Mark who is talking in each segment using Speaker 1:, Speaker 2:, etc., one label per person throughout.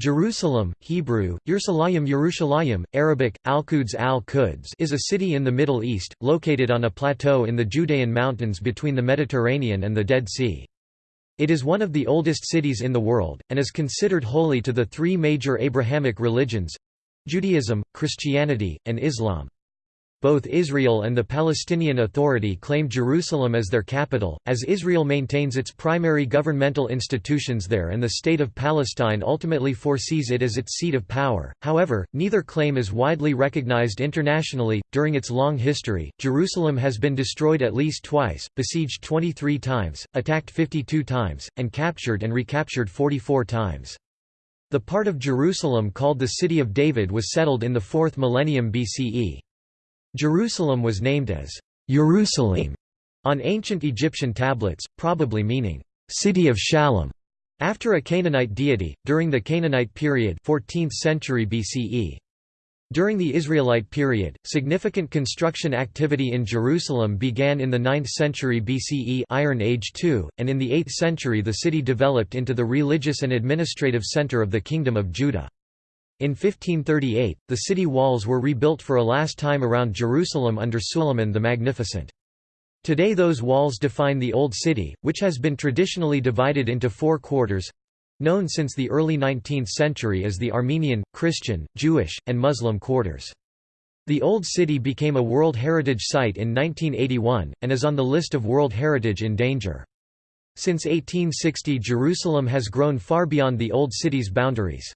Speaker 1: Jerusalem, Hebrew, Yerushalayim Yerushalayim, Arabic, Al-Quds al-Quds is a city in the Middle East, located on a plateau in the Judean mountains between the Mediterranean and the Dead Sea. It is one of the oldest cities in the world, and is considered holy to the three major Abrahamic religions—Judaism, Christianity, and Islam. Both Israel and the Palestinian Authority claim Jerusalem as their capital, as Israel maintains its primary governmental institutions there and the State of Palestine ultimately foresees it as its seat of power. However, neither claim is widely recognized internationally. During its long history, Jerusalem has been destroyed at least twice, besieged 23 times, attacked 52 times, and captured and recaptured 44 times. The part of Jerusalem called the City of David was settled in the 4th millennium BCE. Jerusalem was named as Jerusalem on ancient Egyptian tablets, probably meaning city of Shalom, after a Canaanite deity, during the Canaanite period 14th century BCE. During the Israelite period, significant construction activity in Jerusalem began in the 9th century BCE Iron Age II, and in the 8th century the city developed into the religious and administrative center of the Kingdom of Judah. In 1538, the city walls were rebuilt for a last time around Jerusalem under Suleiman the Magnificent. Today those walls define the Old City, which has been traditionally divided into four quarters—known since the early 19th century as the Armenian, Christian, Jewish, and Muslim quarters. The Old City became a World Heritage Site in 1981, and is on the list of World Heritage in danger. Since 1860 Jerusalem has grown far beyond the Old City's boundaries.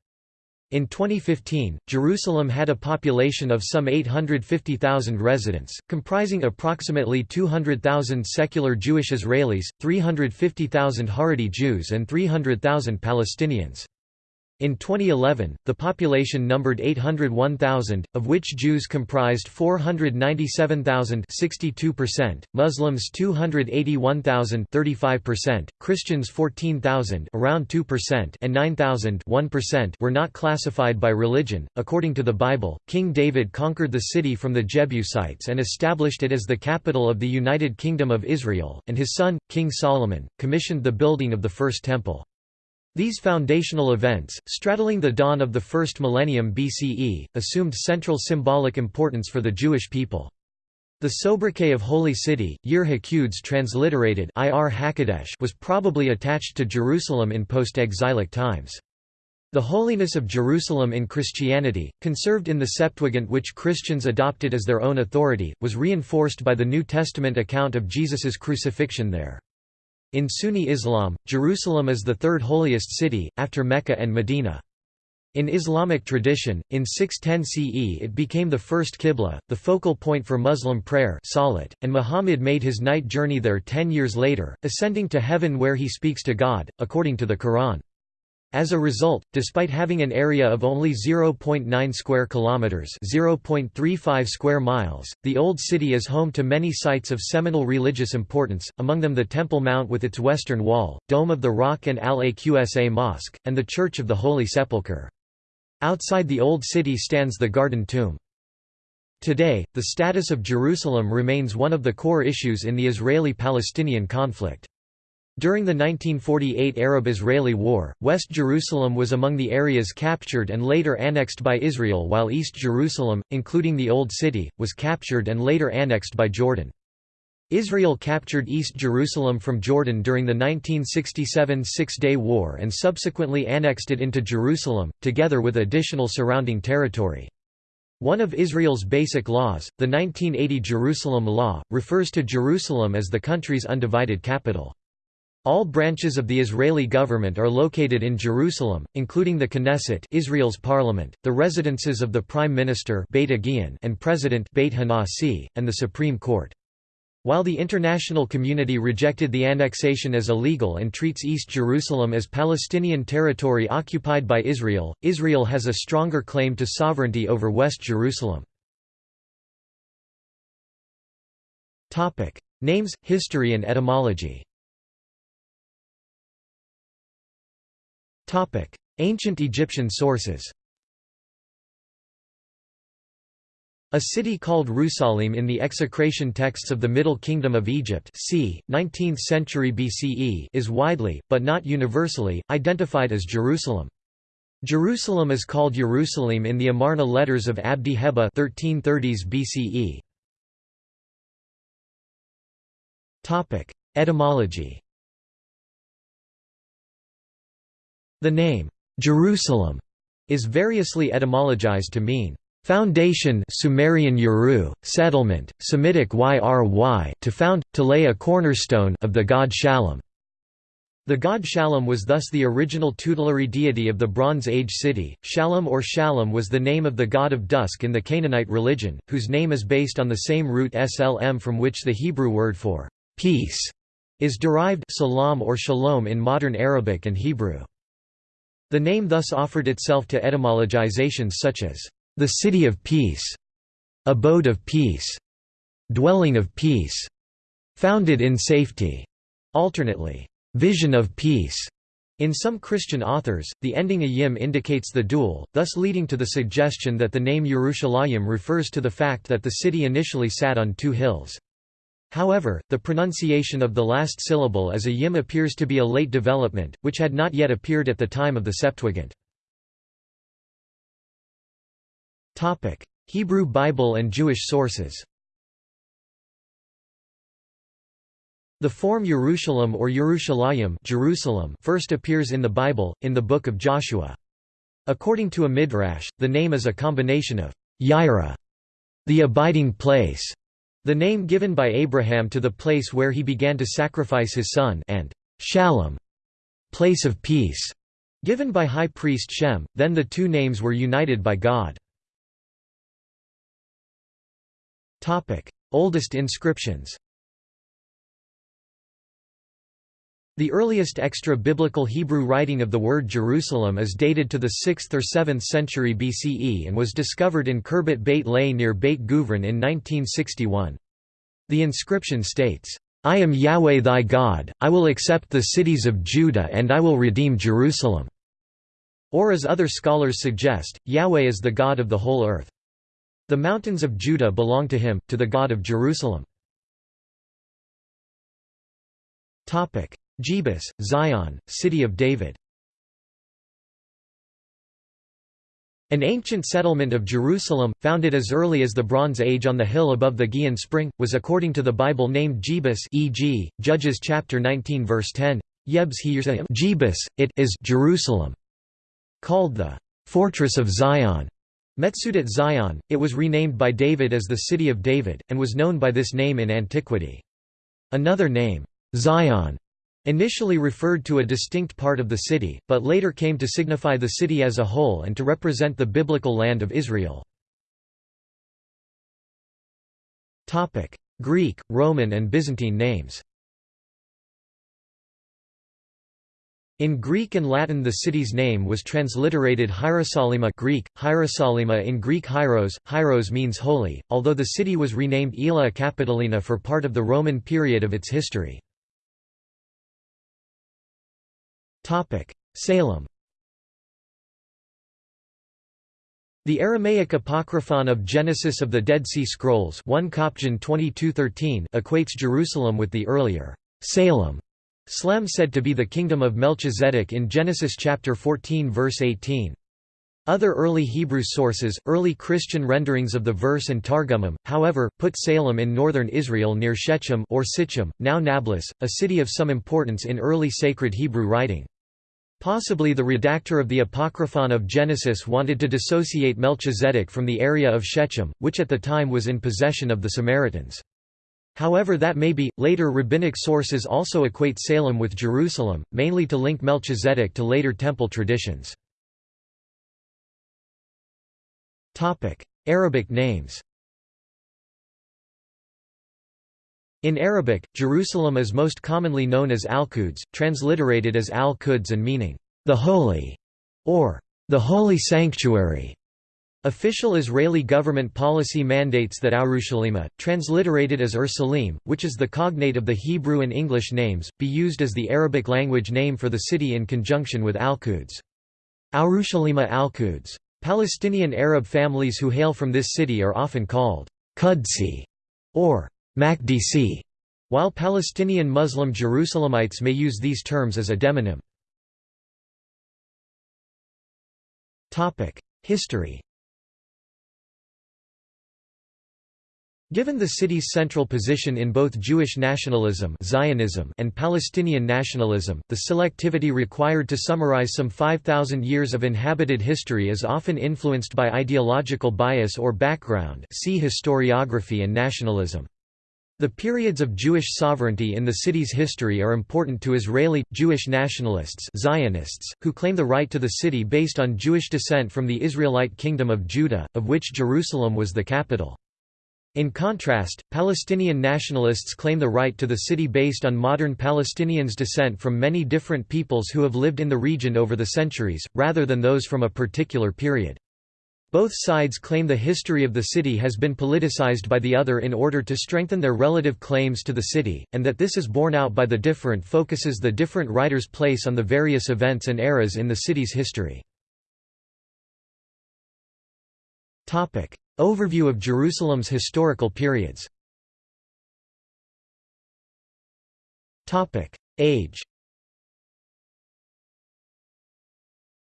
Speaker 1: In 2015, Jerusalem had a population of some 850,000 residents, comprising approximately 200,000 secular Jewish Israelis, 350,000 Haredi Jews and 300,000 Palestinians. In 2011, the population numbered 801,000, of which Jews comprised 497,000 62%, Muslims 281,000 35%, Christians 14,000 around 2% and 9,000 1% were not classified by religion. According to the Bible, King David conquered the city from the Jebusites and established it as the capital of the United Kingdom of Israel, and his son, King Solomon, commissioned the building of the First Temple. These foundational events, straddling the dawn of the first millennium BCE, assumed central symbolic importance for the Jewish people. The sobriquet of Holy City, Yir HaQuds transliterated Ir Hakadesh was probably attached to Jerusalem in post-exilic times. The holiness of Jerusalem in Christianity, conserved in the Septuagint which Christians adopted as their own authority, was reinforced by the New Testament account of Jesus's crucifixion there. In Sunni Islam, Jerusalem is the third holiest city, after Mecca and Medina. In Islamic tradition, in 610 CE it became the first qibla, the focal point for Muslim prayer salat, and Muhammad made his night journey there ten years later, ascending to heaven where he speaks to God, according to the Quran. As a result, despite having an area of only 0.9 square kilometers, 0.35 square miles, the old city is home to many sites of seminal religious importance, among them the Temple Mount with its western wall, Dome of the Rock and Al-Aqsa Mosque, and the Church of the Holy Sepulchre. Outside the old city stands the Garden Tomb. Today, the status of Jerusalem remains one of the core issues in the Israeli-Palestinian conflict. During the 1948 Arab-Israeli War, West Jerusalem was among the areas captured and later annexed by Israel while East Jerusalem, including the Old City, was captured and later annexed by Jordan. Israel captured East Jerusalem from Jordan during the 1967 Six-Day War and subsequently annexed it into Jerusalem, together with additional surrounding territory. One of Israel's basic laws, the 1980 Jerusalem Law, refers to Jerusalem as the country's undivided capital. All branches of the Israeli government are located in Jerusalem, including the Knesset Israel's parliament, the residences of the Prime Minister Beit and President Beit Hanasi, and the Supreme Court. While the international community rejected the annexation as illegal and treats East Jerusalem as Palestinian territory occupied by Israel, Israel has a stronger claim to sovereignty over West Jerusalem. Names, history and etymology Ancient Egyptian sources A city called Rusalim in the execration texts of the Middle Kingdom of Egypt c. 19th century BCE is widely, but not universally, identified as Jerusalem. Jerusalem is called Jerusalem in the Amarna letters of Abdi Heba 1330s BCE. Topic: Etymology. The name Jerusalem is variously etymologized to mean foundation Sumerian Uru, settlement, Semitic Yry to found, to lay a cornerstone of the god Shalom. The god Shalom was thus the original tutelary deity of the Bronze Age city. Shalom or Shalom was the name of the god of dusk in the Canaanite religion, whose name is based on the same root slm from which the Hebrew word for peace is derived salam or shalom in modern Arabic and Hebrew. The name thus offered itself to etymologizations such as the city of peace, abode of peace, dwelling of peace, founded in safety, alternately vision of peace. In some Christian authors, the ending ayim indicates the dual, thus leading to the suggestion that the name Yerushalayim refers to the fact that the city initially sat on two hills. However, the pronunciation of the last syllable as a yim appears to be a late development, which had not yet appeared at the time of the Septuagint. Hebrew Bible and Jewish sources The form Jerusalem or Yerushalayim Jerusalem first appears in the Bible, in the Book of Joshua. According to a midrash, the name is a combination of Yira, the abiding place, the name given by Abraham to the place where he began to sacrifice his son, and Shalom, place of peace, given by high priest Shem. Then the two names were united by God. Oldest inscriptions. The earliest extra-biblical Hebrew writing of the word Jerusalem is dated to the 6th or 7th century BCE and was discovered in Khirbet Beit Lei near Beit Guvrin in 1961. The inscription states, "'I am Yahweh thy God, I will accept the cities of Judah and I will redeem Jerusalem." Or as other scholars suggest, Yahweh is the God of the whole earth. The mountains of Judah belong to him, to the God of Jerusalem. Jebus, Zion, City of David An ancient settlement of Jerusalem, founded as early as the Bronze Age on the hill above the Gihon Spring, was according to the Bible named Jebus e.g., Judges chapter 19 verse 10, Yebs Jebus, it is Jerusalem. Called the fortress of Zion, Metsudat Zion, it was renamed by David as the City of David, and was known by this name in antiquity. Another name, Zion, Initially referred to a distinct part of the city, but later came to signify the city as a whole and to represent the biblical land of Israel. Greek, Roman and Byzantine names In Greek and Latin the city's name was transliterated Hierosolima Greek, Hierosolima in Greek Hieros, Hyros means holy, although the city was renamed Aelia Capitolina for part of the Roman period of its history. Salem The Aramaic Apocryphon of Genesis of the Dead Sea Scrolls 1 Coption 2213 equates Jerusalem with the earlier Salem, Slem said to be the kingdom of Melchizedek in Genesis chapter 14 verse 18. Other early Hebrew sources, early Christian renderings of the verse and Targumim, however, put Salem in northern Israel near Shechem or Sichem, now Nablus, a city of some importance in early sacred Hebrew writing. Possibly the redactor of the Apocryphon of Genesis wanted to dissociate Melchizedek from the area of Shechem, which at the time was in possession of the Samaritans. However that may be, later rabbinic sources also equate Salem with Jerusalem, mainly to link Melchizedek to later temple traditions. Arabic names In Arabic, Jerusalem is most commonly known as Al-Quds, transliterated as Al-Quds and meaning, the Holy, or the Holy Sanctuary. Official Israeli government policy mandates that Urushalima, transliterated as Ursalim, which is the cognate of the Hebrew and English names, be used as the Arabic language name for the city in conjunction with Al-Quds. Urushalima Al-Quds. Palestinian Arab families who hail from this city are often called Qudsi or Makdisi, while Palestinian Muslim Jerusalemites may use these terms as a demonym. History Given the city's central position in both Jewish nationalism Zionism and Palestinian nationalism, the selectivity required to summarize some 5,000 years of inhabited history is often influenced by ideological bias or background see historiography and nationalism. The periods of Jewish sovereignty in the city's history are important to Israeli, Jewish nationalists Zionists, who claim the right to the city based on Jewish descent from the Israelite Kingdom of Judah, of which Jerusalem was the capital. In contrast, Palestinian nationalists claim the right to the city based on modern Palestinians' descent from many different peoples who have lived in the region over the centuries, rather than those from a particular period. Both sides claim the history of the city has been politicized by the other in order to strengthen their relative claims to the city, and that this is borne out by the different focuses the different writers place on the various events and eras in the city's history. Overview of Jerusalem's historical periods. Age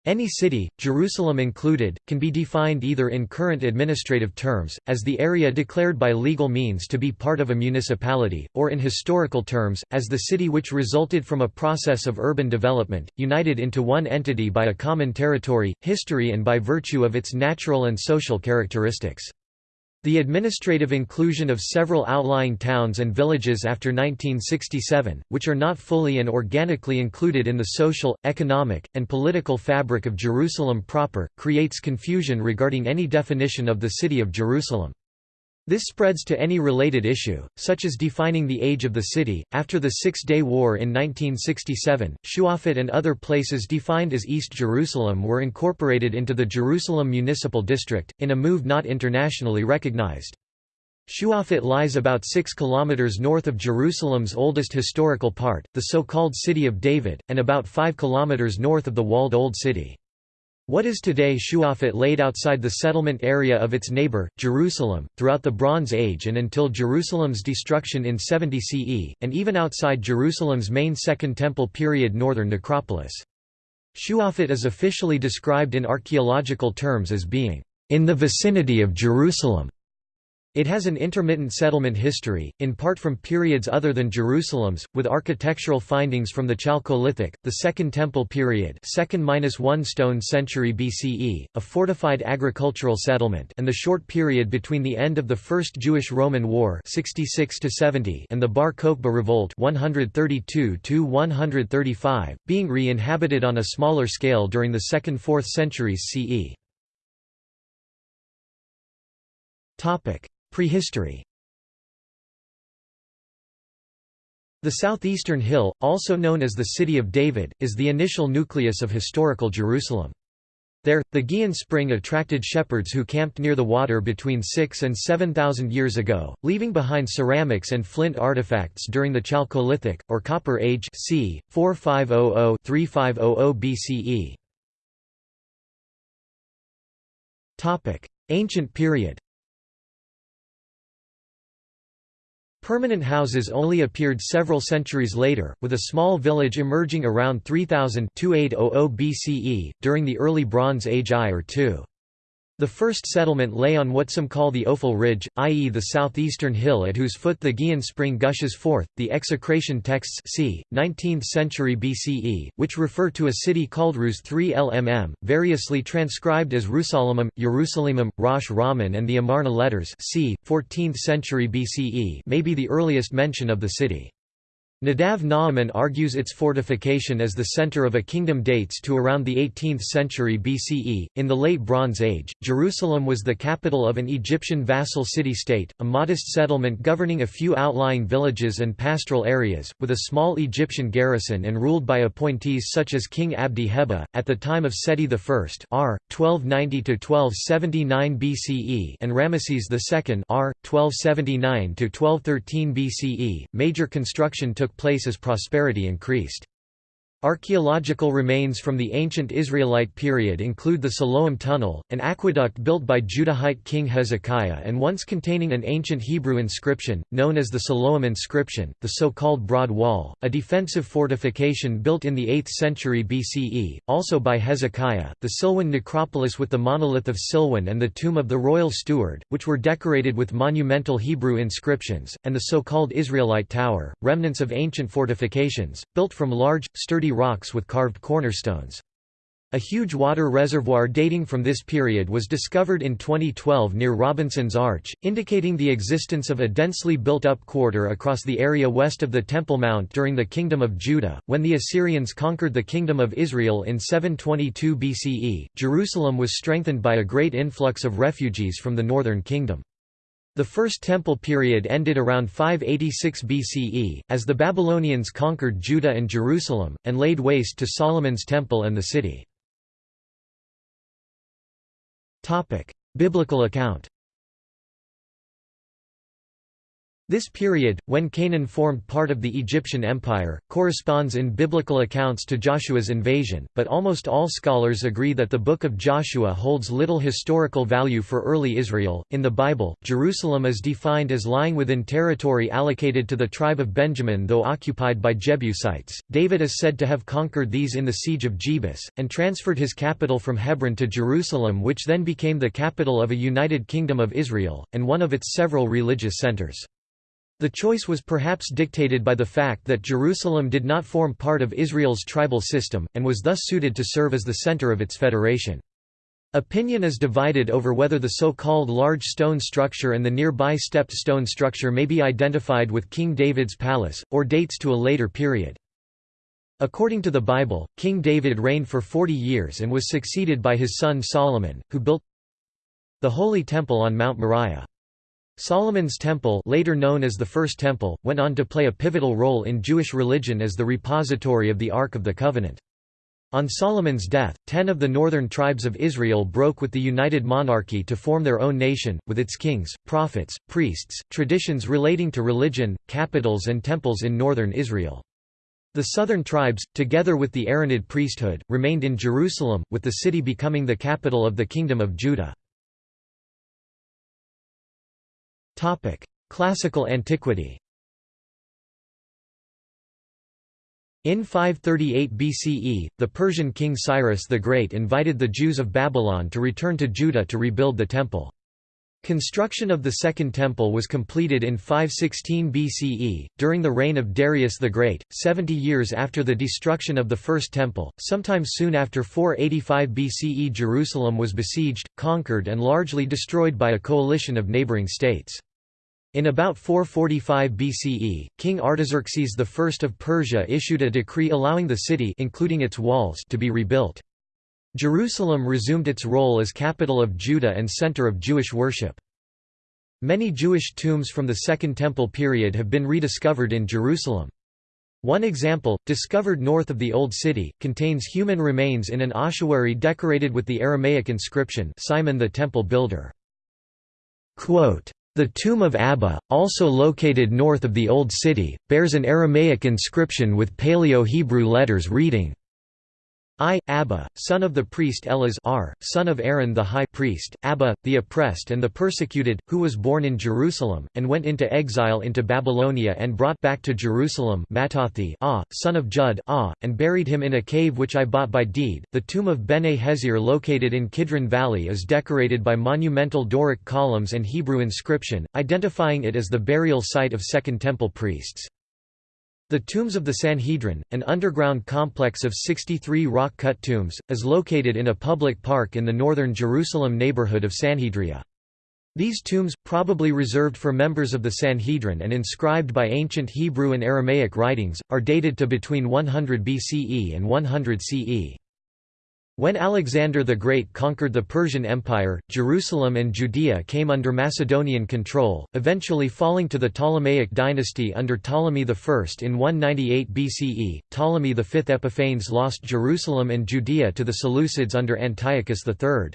Speaker 1: Any city, Jerusalem included, can be defined either in current administrative terms, as the area declared by legal means to be part of a municipality, or in historical terms, as the city which resulted from a process of urban development, united into one entity by a common territory, history and by virtue of its natural and social characteristics. The administrative inclusion of several outlying towns and villages after 1967, which are not fully and organically included in the social, economic, and political fabric of Jerusalem proper, creates confusion regarding any definition of the City of Jerusalem. This spreads to any related issue, such as defining the age of the city. After the Six Day War in 1967, Shuafat and other places defined as East Jerusalem were incorporated into the Jerusalem Municipal District, in a move not internationally recognized. Shuafat lies about 6 kilometers north of Jerusalem's oldest historical part, the so-called City of David, and about 5 kilometers north of the walled Old City. What is today Shuafat laid outside the settlement area of its neighbor, Jerusalem, throughout the Bronze Age and until Jerusalem's destruction in 70 CE, and even outside Jerusalem's main Second Temple period northern necropolis. Shuafat is officially described in archaeological terms as being, "...in the vicinity of Jerusalem." It has an intermittent settlement history, in part from periods other than Jerusalem's, with architectural findings from the Chalcolithic, the Second Temple period 2nd–1 stone century BCE, a fortified agricultural settlement and the short period between the end of the First Jewish-Roman War 66 and the Bar Kokhba Revolt 132–135, being re-inhabited on a smaller scale during the 2nd–4th centuries CE. Prehistory The southeastern hill, also known as the City of David, is the initial nucleus of historical Jerusalem. There, the Gihon spring attracted shepherds who camped near the water between 6 and 7,000 years ago, leaving behind ceramics and flint artifacts during the Chalcolithic, or Copper Age c. 4500–3500 BCE. Ancient period Permanent houses only appeared several centuries later, with a small village emerging around 3000 BCE, during the early Bronze Age I or II. The first settlement lay on what some call the Ophel Ridge, i.e. the southeastern hill at whose foot the Gihon spring gushes forth. The execration texts c. 19th century BCE, which refer to a city called Rus 3 LMM, variously transcribed as Rusalamum, Jerusalemum, Rosh Raman and the Amarna letters c. 14th century BCE may be the earliest mention of the city. Nadav Naaman argues its fortification as the center of a kingdom dates to around the 18th century BCE. In the late Bronze Age, Jerusalem was the capital of an Egyptian vassal city-state, a modest settlement governing a few outlying villages and pastoral areas, with a small Egyptian garrison and ruled by appointees such as King Abdi Heba, at the time of Seti I r. 1290–1279 BCE and Ramesses II r. 1279–1213 BCE. Major construction took place as prosperity increased. Archaeological remains from the ancient Israelite period include the Siloam Tunnel, an aqueduct built by Judahite king Hezekiah and once containing an ancient Hebrew inscription, known as the Siloam inscription, the so-called Broad Wall, a defensive fortification built in the 8th century BCE, also by Hezekiah, the Silwan necropolis with the monolith of Silwan and the tomb of the royal steward, which were decorated with monumental Hebrew inscriptions, and the so-called Israelite Tower, remnants of ancient fortifications, built from large, sturdy rocks with carved cornerstones. A huge water reservoir dating from this period was discovered in 2012 near Robinson's Arch, indicating the existence of a densely built-up quarter across the area west of the Temple Mount during the Kingdom of Judah. When the Assyrians conquered the Kingdom of Israel in 722 BCE, Jerusalem was strengthened by a great influx of refugees from the northern kingdom. The First Temple period ended around 586 BCE, as the Babylonians conquered Judah and Jerusalem, and laid waste to Solomon's Temple and the city. Biblical account This period, when Canaan formed part of the Egyptian Empire, corresponds in biblical accounts to Joshua's invasion, but almost all scholars agree that the Book of Joshua holds little historical value for early Israel. In the Bible, Jerusalem is defined as lying within territory allocated to the tribe of Benjamin though occupied by Jebusites. David is said to have conquered these in the siege of Jebus, and transferred his capital from Hebron to Jerusalem, which then became the capital of a united kingdom of Israel, and one of its several religious centers. The choice was perhaps dictated by the fact that Jerusalem did not form part of Israel's tribal system, and was thus suited to serve as the center of its federation. Opinion is divided over whether the so-called large stone structure and the nearby stepped stone structure may be identified with King David's palace, or dates to a later period. According to the Bible, King David reigned for forty years and was succeeded by his son Solomon, who built the Holy Temple on Mount Moriah. Solomon's Temple later known as the First Temple, went on to play a pivotal role in Jewish religion as the repository of the Ark of the Covenant. On Solomon's death, ten of the northern tribes of Israel broke with the united monarchy to form their own nation, with its kings, prophets, priests, traditions relating to religion, capitals and temples in northern Israel. The southern tribes, together with the Aaronid priesthood, remained in Jerusalem, with the city becoming the capital of the Kingdom of Judah. Classical antiquity In 538 BCE, the Persian king Cyrus the Great invited the Jews of Babylon to return to Judah to rebuild the temple. Construction of the Second Temple was completed in 516 BCE, during the reign of Darius the Great, 70 years after the destruction of the First Temple. Sometime soon after 485 BCE, Jerusalem was besieged, conquered, and largely destroyed by a coalition of neighboring states. In about 445 BCE, King Artaxerxes I of Persia issued a decree allowing the city including its walls to be rebuilt. Jerusalem resumed its role as capital of Judah and center of Jewish worship. Many Jewish tombs from the Second Temple period have been rediscovered in Jerusalem. One example, discovered north of the Old City, contains human remains in an ossuary decorated with the Aramaic inscription Simon the Temple Builder. Quote, the tomb of Abba, also located north of the Old City, bears an Aramaic inscription with Paleo-Hebrew letters reading, I, Abba, son of the priest Eleazar, son of Aaron the high priest, Abba, the oppressed and the persecuted, who was born in Jerusalem, and went into exile into Babylonia and brought back to Jerusalem Mattathi, ah, son of Jud ah, and buried him in a cave which I bought by deed. The tomb of Bene Hezir located in Kidron Valley is decorated by monumental Doric columns and Hebrew inscription, identifying it as the burial site of Second Temple priests. The Tombs of the Sanhedrin, an underground complex of 63 rock-cut tombs, is located in a public park in the northern Jerusalem neighborhood of Sanhedria. These tombs, probably reserved for members of the Sanhedrin and inscribed by ancient Hebrew and Aramaic writings, are dated to between 100 BCE and 100 CE. When Alexander the Great conquered the Persian Empire, Jerusalem and Judea came under Macedonian control, eventually falling to the Ptolemaic dynasty under Ptolemy I. In 198 BCE, Ptolemy V Epiphanes lost Jerusalem and Judea to the Seleucids under Antiochus III.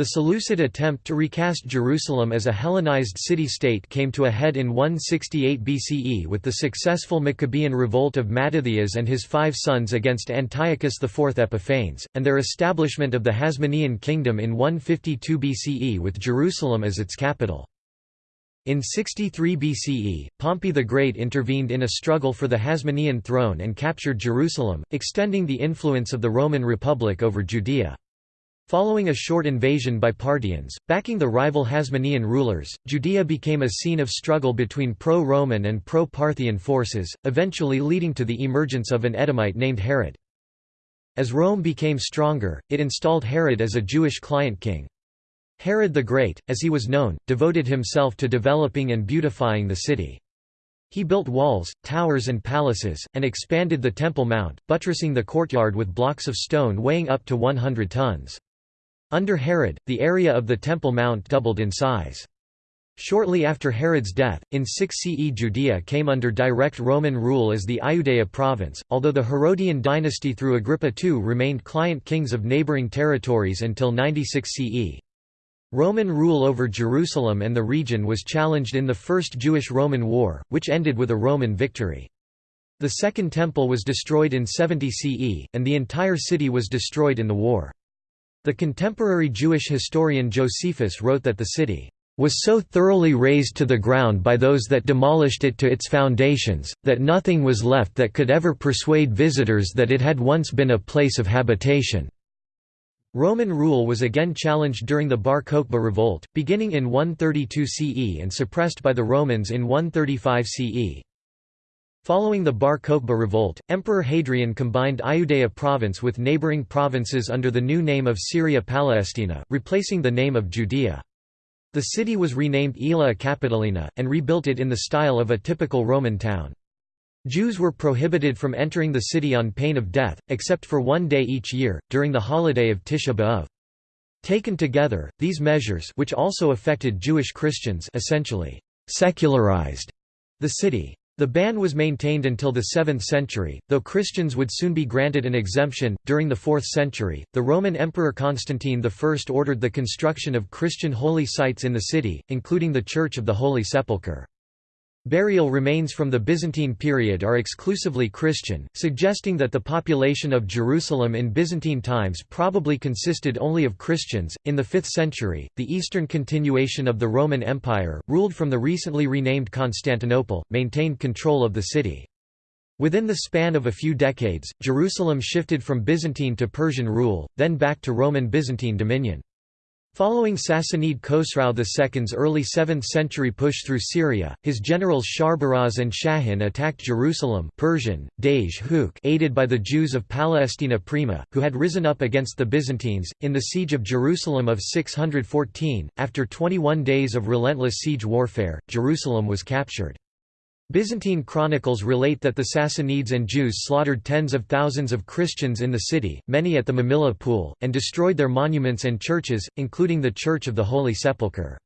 Speaker 1: The Seleucid attempt to recast Jerusalem as a Hellenized city-state came to a head in 168 BCE with the successful Maccabean revolt of Mattathias and his five sons against Antiochus IV Epiphanes, and their establishment of the Hasmonean kingdom in 152 BCE with Jerusalem as its capital. In 63 BCE, Pompey the Great intervened in a struggle for the Hasmonean throne and captured Jerusalem, extending the influence of the Roman Republic over Judea. Following a short invasion by Parthians, backing the rival Hasmonean rulers, Judea became a scene of struggle between pro-Roman and pro-Parthian forces, eventually leading to the emergence of an Edomite named Herod. As Rome became stronger, it installed Herod as a Jewish client king. Herod the Great, as he was known, devoted himself to developing and beautifying the city. He built walls, towers and palaces, and expanded the Temple Mount, buttressing the courtyard with blocks of stone weighing up to 100 tons. Under Herod, the area of the Temple Mount doubled in size. Shortly after Herod's death, in 6 CE Judea came under direct Roman rule as the Iudea province, although the Herodian dynasty through Agrippa II remained client kings of neighboring territories until 96 CE. Roman rule over Jerusalem and the region was challenged in the First Jewish-Roman War, which ended with a Roman victory. The Second Temple was destroyed in 70 CE, and the entire city was destroyed in the war. The contemporary Jewish historian Josephus wrote that the city was so thoroughly razed to the ground by those that demolished it to its foundations, that nothing was left that could ever persuade visitors that it had once been a place of habitation." Roman rule was again challenged during the Bar Kokhba revolt, beginning in 132 CE and suppressed by the Romans in 135 CE. Following the Bar Kokhba revolt, Emperor Hadrian combined Iudea province with neighboring provinces under the new name of Syria Palestina, replacing the name of Judea. The city was renamed Aelia Capitolina, and rebuilt it in the style of a typical Roman town. Jews were prohibited from entering the city on pain of death, except for one day each year, during the holiday of Tisha B'Av. Taken together, these measures which also affected Jewish Christians essentially secularized the city. The ban was maintained until the 7th century, though Christians would soon be granted an exemption. During the 4th century, the Roman Emperor Constantine I ordered the construction of Christian holy sites in the city, including the Church of the Holy Sepulchre. Burial remains from the Byzantine period are exclusively Christian, suggesting that the population of Jerusalem in Byzantine times probably consisted only of Christians. In the 5th century, the eastern continuation of the Roman Empire, ruled from the recently renamed Constantinople, maintained control of the city. Within the span of a few decades, Jerusalem shifted from Byzantine to Persian rule, then back to Roman Byzantine dominion. Following Sassanid Khosrau II's early 7th century push through Syria, his generals Sharbaraz and Shahin attacked Jerusalem Persian, Dej aided by the Jews of Palestina Prima, who had risen up against the Byzantines, in the Siege of Jerusalem of 614. After 21 days of relentless siege warfare, Jerusalem was captured. Byzantine chronicles relate that the Sassanids and Jews slaughtered tens of thousands of Christians in the city, many at the Mamilla Pool, and destroyed their monuments and churches, including the Church of the Holy Sepulchre.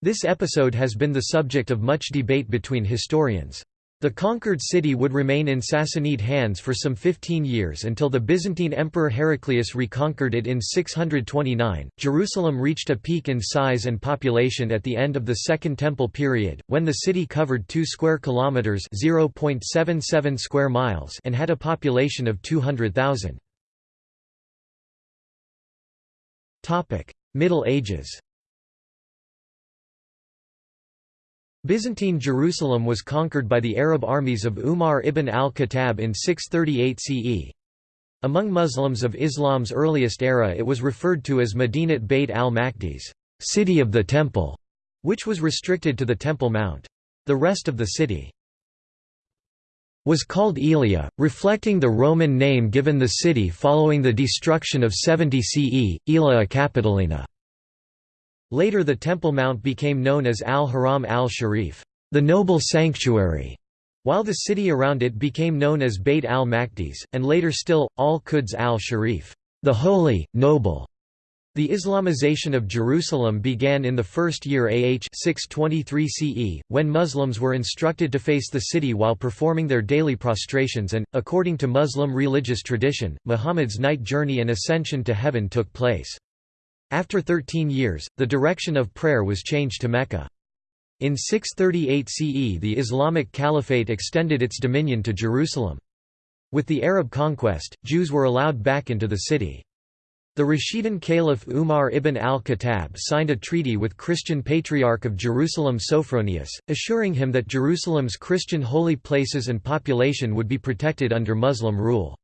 Speaker 1: This episode has been the subject of much debate between historians. The conquered city would remain in Sassanid hands for some 15 years until the Byzantine Emperor Heraclius reconquered it in 629. Jerusalem reached a peak in size and population at the end of the Second Temple period, when the city covered 2 square kilometers (0.77 square miles) and had a population of 200,000. Topic: Middle Ages. Byzantine Jerusalem was conquered by the Arab armies of Umar ibn al-Khattab in 638 CE. Among Muslims of Islam's earliest era it was referred to as Madinat Bayt al-Maqdis city of the Temple", which was restricted to the Temple Mount. The rest of the city was called Elia, reflecting the Roman name given the city following the destruction of 70 CE, Aelia Capitolina. Later the Temple Mount became known as Al-Haram al-Sharif, the noble sanctuary, while the city around it became known as Bayt al-Maqdis, and later still, Al-Quds al-Sharif, the holy, noble. The Islamization of Jerusalem began in the first year AH 623 CE, when Muslims were instructed to face the city while performing their daily prostrations and, according to Muslim religious tradition, Muhammad's night journey and ascension to heaven took place. After 13 years, the direction of prayer was changed to Mecca. In 638 CE the Islamic Caliphate extended its dominion to Jerusalem. With the Arab conquest, Jews were allowed back into the city. The Rashidun Caliph Umar ibn al-Khattab signed a treaty with Christian Patriarch of Jerusalem Sophronius, assuring him that Jerusalem's Christian holy places and population would be protected under Muslim rule.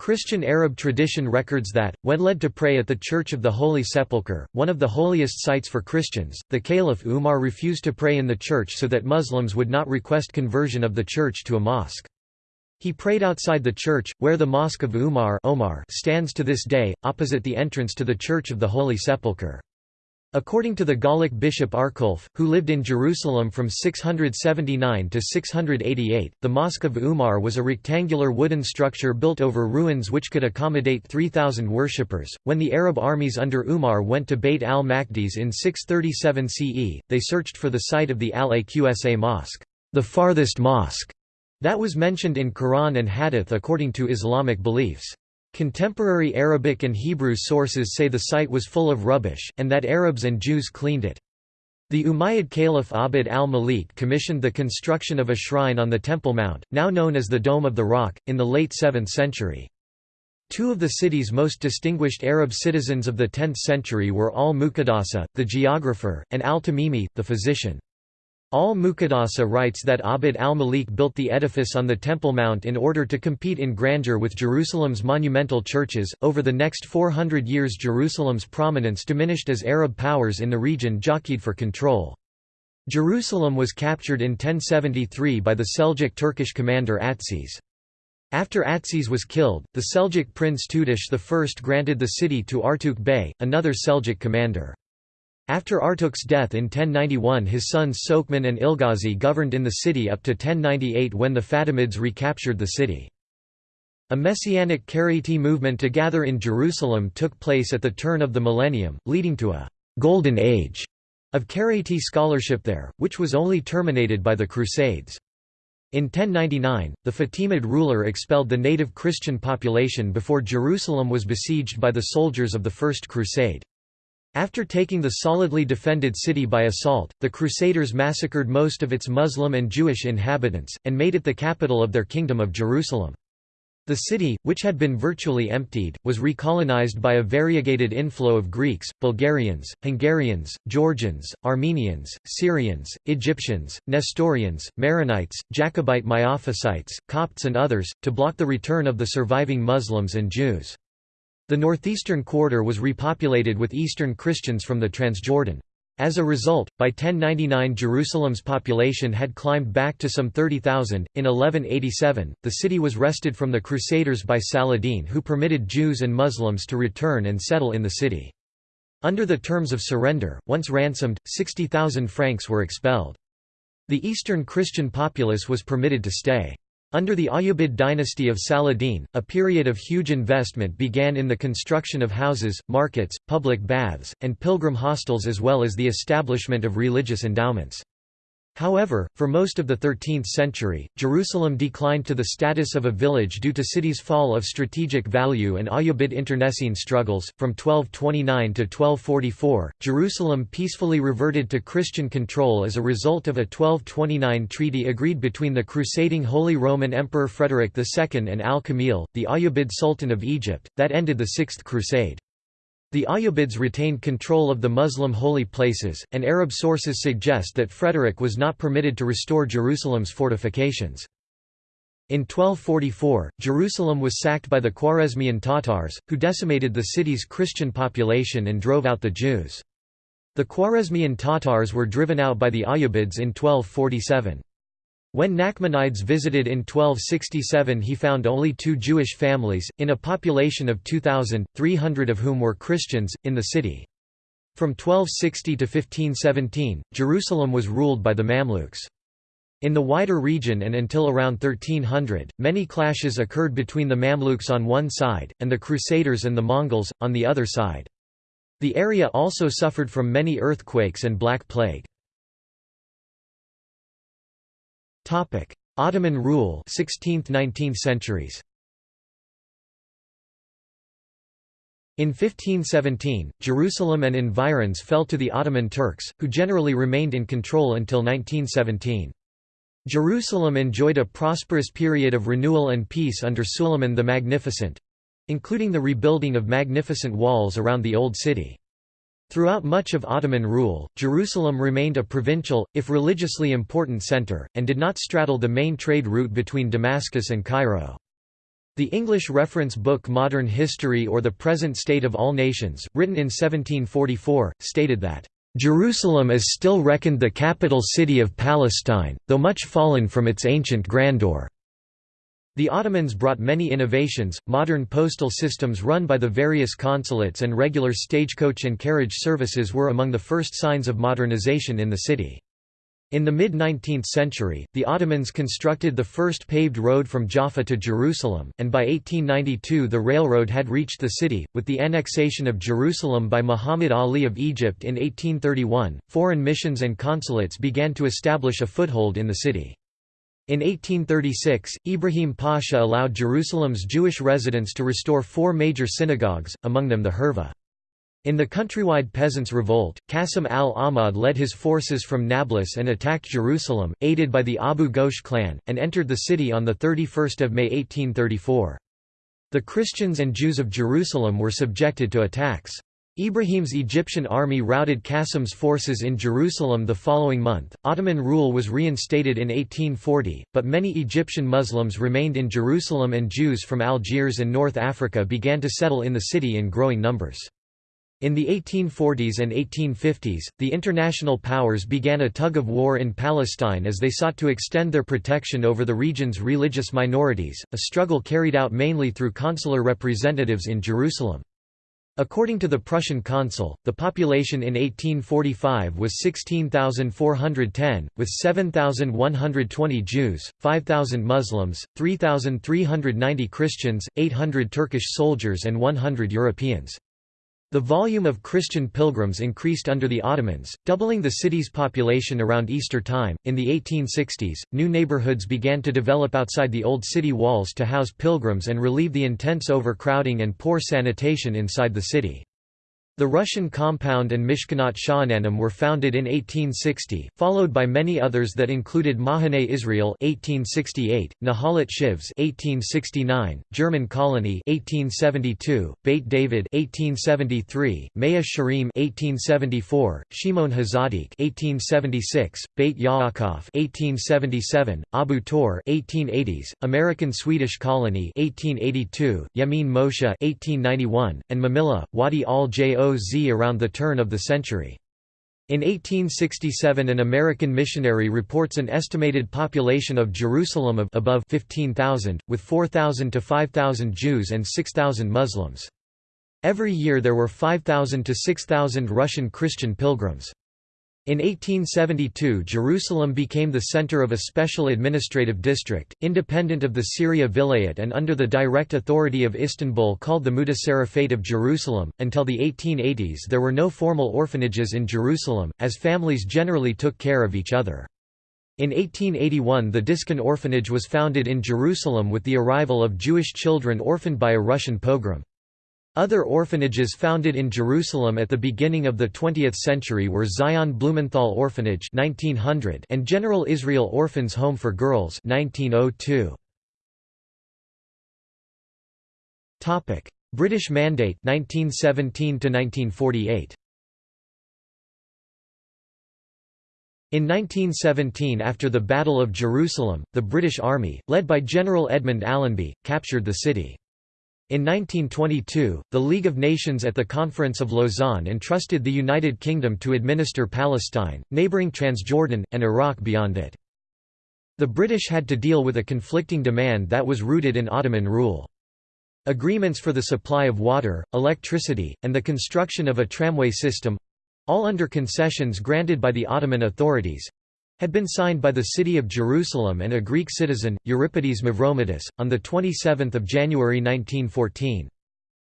Speaker 1: Christian Arab tradition records that, when led to pray at the Church of the Holy Sepulchre, one of the holiest sites for Christians, the Caliph Umar refused to pray in the church so that Muslims would not request conversion of the church to a mosque. He prayed outside the church, where the Mosque of Umar Omar stands to this day, opposite the entrance to the Church of the Holy Sepulchre. According to the Gallic bishop Arculf, who lived in Jerusalem from 679 to 688, the Mosque of Umar was a rectangular wooden structure built over ruins which could accommodate 3,000 worshippers. When the Arab armies under Umar went to Beit al-Maqdis in 637 CE, they searched for the site of the Al-Aqsa Mosque, the farthest mosque, that was mentioned in Quran and Hadith according to Islamic beliefs. Contemporary Arabic and Hebrew sources say the site was full of rubbish, and that Arabs and Jews cleaned it. The Umayyad Caliph Abd al-Malik commissioned the construction of a shrine on the Temple Mount, now known as the Dome of the Rock, in the late 7th century. Two of the city's most distinguished Arab citizens of the 10th century were al-Muqaddasi, the geographer, and al-Tamimi, the physician. Al-Muqaddasi writes that Abd al-Malik built the edifice on the Temple Mount in order to compete in grandeur with Jerusalem's monumental churches. Over the next 400 years Jerusalem's prominence diminished as Arab powers in the region jockeyed for control. Jerusalem was captured in 1073 by the Seljuk Turkish commander Atsiz. After Atsiz was killed, the Seljuk prince Tutush I granted the city to Artuk Bey, another Seljuk commander. After Artuk's death in 1091 his sons Sokman and Ilghazi governed in the city up to 1098 when the Fatimids recaptured the city. A messianic Karaite movement to gather in Jerusalem took place at the turn of the millennium, leading to a «golden age» of Karaite scholarship there, which was only terminated by the Crusades. In 1099, the Fatimid ruler expelled the native Christian population before Jerusalem was besieged by the soldiers of the First Crusade. After taking the solidly defended city by assault, the Crusaders massacred most of its Muslim and Jewish inhabitants, and made it the capital of their Kingdom of Jerusalem. The city, which had been virtually emptied, was recolonized by a variegated inflow of Greeks, Bulgarians, Hungarians, Georgians, Armenians, Syrians, Egyptians, Nestorians, Maronites, Jacobite Miaphysites, Copts and others, to block the return of the surviving Muslims and Jews. The northeastern quarter was repopulated with Eastern Christians from the Transjordan. As a result, by 1099 Jerusalem's population had climbed back to some 30,000. In 1187, the city was wrested from the Crusaders by Saladin who permitted Jews and Muslims to return and settle in the city. Under the terms of surrender, once ransomed, 60,000 Franks were expelled. The Eastern Christian populace was permitted to stay. Under the Ayyubid dynasty of Saladin, a period of huge investment began in the construction of houses, markets, public baths, and pilgrim hostels as well as the establishment of religious endowments. However, for most of the 13th century, Jerusalem declined to the status of a village due to city's fall of strategic value and Ayyubid internecine struggles. From 1229 to 1244, Jerusalem peacefully reverted to Christian control as a result of a 1229 treaty agreed between the crusading Holy Roman Emperor Frederick II and Al-Kamil, the Ayyubid Sultan of Egypt, that ended the Sixth Crusade. The Ayyubids retained control of the Muslim holy places, and Arab sources suggest that Frederick was not permitted to restore Jerusalem's fortifications. In 1244, Jerusalem was sacked by the Khwarezmian Tatars, who decimated the city's Christian population and drove out the Jews. The Khwarezmian Tatars were driven out by the Ayyubids in 1247. When Nachmanides visited in 1267 he found only two Jewish families, in a population of 2,000, 300 of whom were Christians, in the city. From 1260 to 1517, Jerusalem was ruled by the Mamluks. In the wider region and until around 1300, many clashes occurred between the Mamluks on one side, and the Crusaders and the Mongols, on the other side. The area also suffered from many earthquakes and Black Plague. Topic: Ottoman rule 16th–19th centuries. In 1517, Jerusalem and environs fell to the Ottoman Turks, who generally remained in control until 1917. Jerusalem enjoyed a prosperous period of renewal and peace under Suleiman the Magnificent—including the rebuilding of magnificent walls around the Old City. Throughout much of Ottoman rule, Jerusalem remained a provincial, if religiously important center, and did not straddle the main trade route between Damascus and Cairo. The English reference book Modern History or the Present State of All Nations, written in 1744, stated that, "...Jerusalem is still reckoned the capital city of Palestine, though much fallen from its ancient grandeur." The Ottomans brought many innovations, modern postal systems run by the various consulates and regular stagecoach and carriage services were among the first signs of modernization in the city. In the mid-19th century, the Ottomans constructed the first paved road from Jaffa to Jerusalem, and by 1892 the railroad had reached the city. With the annexation of Jerusalem by Muhammad Ali of Egypt in 1831, foreign missions and consulates began to establish a foothold in the city. In 1836, Ibrahim Pasha allowed Jerusalem's Jewish residents to restore four major synagogues, among them the Hurva. In the countrywide Peasants' Revolt, Qasim al-Ahmad led his forces from Nablus and attacked Jerusalem, aided by the Abu Ghosh clan, and entered the city on 31 May 1834. The Christians and Jews of Jerusalem were subjected to attacks. Ibrahim's Egyptian army routed Qasim's forces in Jerusalem the following month. Ottoman rule was reinstated in 1840, but many Egyptian Muslims remained in Jerusalem and Jews from Algiers and North Africa began to settle in the city in growing numbers. In the 1840s and 1850s, the international powers began a tug-of-war in Palestine as they sought to extend their protection over the region's religious minorities, a struggle carried out mainly through consular representatives in Jerusalem. According to the Prussian consul, the population in 1845 was 16,410, with 7,120 Jews, 5,000 Muslims, 3,390 Christians, 800 Turkish soldiers and 100 Europeans. The volume of Christian pilgrims increased under the Ottomans, doubling the city's population around Easter time. In the 1860s, new neighborhoods began to develop outside the old city walls to house pilgrims and relieve the intense overcrowding and poor sanitation inside the city. The Russian compound and Mishkanot Sha'ananim were founded in 1860, followed by many others that included Mahane Israel 1868, Nahalat Shivs 1869, German Colony 1872, Beit David 1873, Mea Shearim 1874, Shimon Hazadik 1876, Beit Yaakov 1877, Abu Tor 1880s, American Swedish Colony 1882, Yemin Moshe 1891, and Mamilla, Wadi around the turn of the century. In 1867 an American missionary reports an estimated population of Jerusalem of above 15,000, with 4,000 to 5,000 Jews and 6,000 Muslims. Every year there were 5,000 to 6,000 Russian Christian pilgrims. In 1872 Jerusalem became the center of a special administrative district, independent of the Syria Vilayet and under the direct authority of Istanbul called the Mutasarrifate of Jerusalem. Until the 1880s there were no formal orphanages in Jerusalem, as families generally took care of each other. In 1881 the Diskin Orphanage was founded in Jerusalem with the arrival of Jewish children orphaned by a Russian pogrom. Other orphanages founded in Jerusalem at the beginning of the 20th century were Zion Blumenthal Orphanage 1900 and General Israel Orphans Home for Girls 1902. Topic: British Mandate 1917 to 1948. In 1917 after the Battle of Jerusalem, the British Army, led by General Edmund Allenby, captured the city. In 1922, the League of Nations at the Conference of Lausanne entrusted the United Kingdom to administer Palestine, neighbouring Transjordan, and Iraq beyond it. The British had to deal with a conflicting demand that was rooted in Ottoman rule. Agreements for the supply of water, electricity, and the construction of a tramway system—all under concessions granted by the Ottoman authorities, had been signed by the city of Jerusalem and a Greek citizen, Euripides Mavrommatis, on 27 January 1914.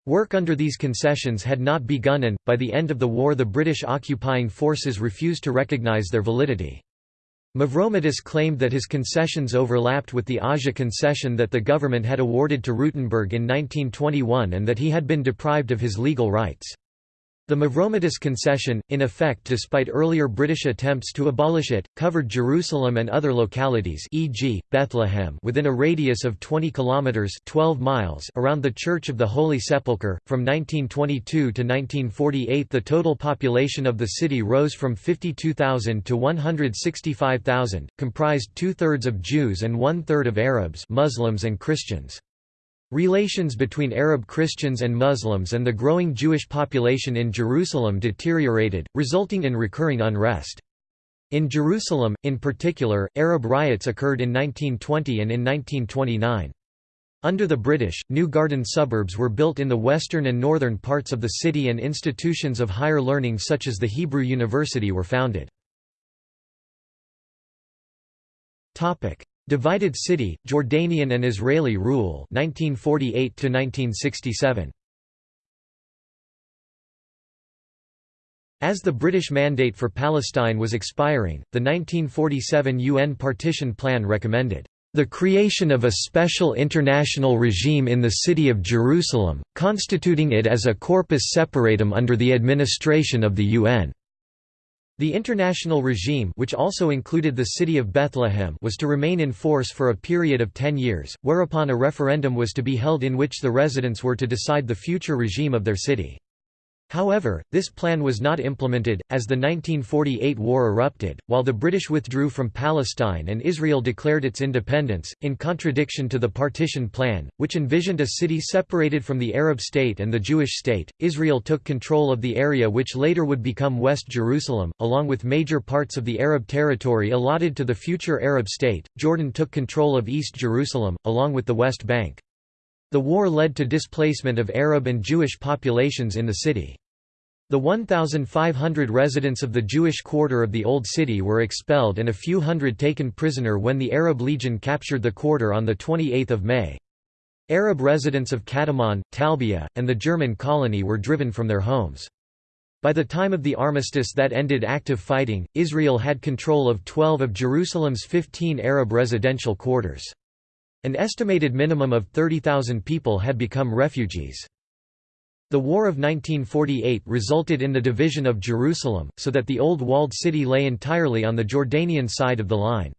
Speaker 1: Work under these concessions had not begun and, by the end of the war the British occupying forces refused to recognise their validity. Mavrommatis claimed that his concessions overlapped with the Auja concession that the government had awarded to Rutenberg in 1921 and that he had been deprived of his legal rights. The Mavrommatis concession, in effect despite earlier British attempts to abolish it, covered Jerusalem and other localities e.g., Bethlehem within a radius of 20 kilometres 12 miles around the Church of the Holy Sepulchre. From 1922 to 1948 the total population of the city rose from 52,000 to 165,000, comprised two-thirds of Jews and one-third of Arabs Muslims and Christians. Relations between Arab Christians and Muslims and the growing Jewish population in Jerusalem deteriorated, resulting in recurring unrest. In Jerusalem, in particular, Arab riots occurred in 1920 and in 1929. Under the British, new garden suburbs were built in the western and northern parts of the city and institutions of higher learning such as the Hebrew University were founded. Divided City, Jordanian and Israeli rule 1948 1967 As the British mandate for Palestine was expiring, the 1947 UN partition plan recommended the creation of a special international regime in the city of Jerusalem, constituting it as a corpus separatum under the administration of the UN. The international regime which also included the city of Bethlehem was to remain in force for a period of ten years, whereupon a referendum was to be held in which the residents were to decide the future regime of their city. However, this plan was not implemented, as the 1948 war erupted, while the British withdrew from Palestine and Israel declared its independence, in contradiction to the partition plan, which envisioned a city separated from the Arab state and the Jewish state. Israel took control of the area which later would become West Jerusalem, along with major parts of the Arab territory allotted to the future Arab state. Jordan took control of East Jerusalem, along with the West Bank. The war led to displacement of Arab and Jewish populations in the city. The 1,500 residents of the Jewish quarter of the Old City were expelled and a few hundred taken prisoner when the Arab Legion captured the quarter on 28 May. Arab residents of Katamon, Talbia, and the German colony were driven from their homes. By the time of the armistice that ended active fighting, Israel had control of 12 of Jerusalem's 15 Arab residential quarters. An estimated minimum of 30,000 people had become refugees. The War of 1948 resulted in the division of Jerusalem, so that the old walled city lay entirely on the Jordanian side of the line.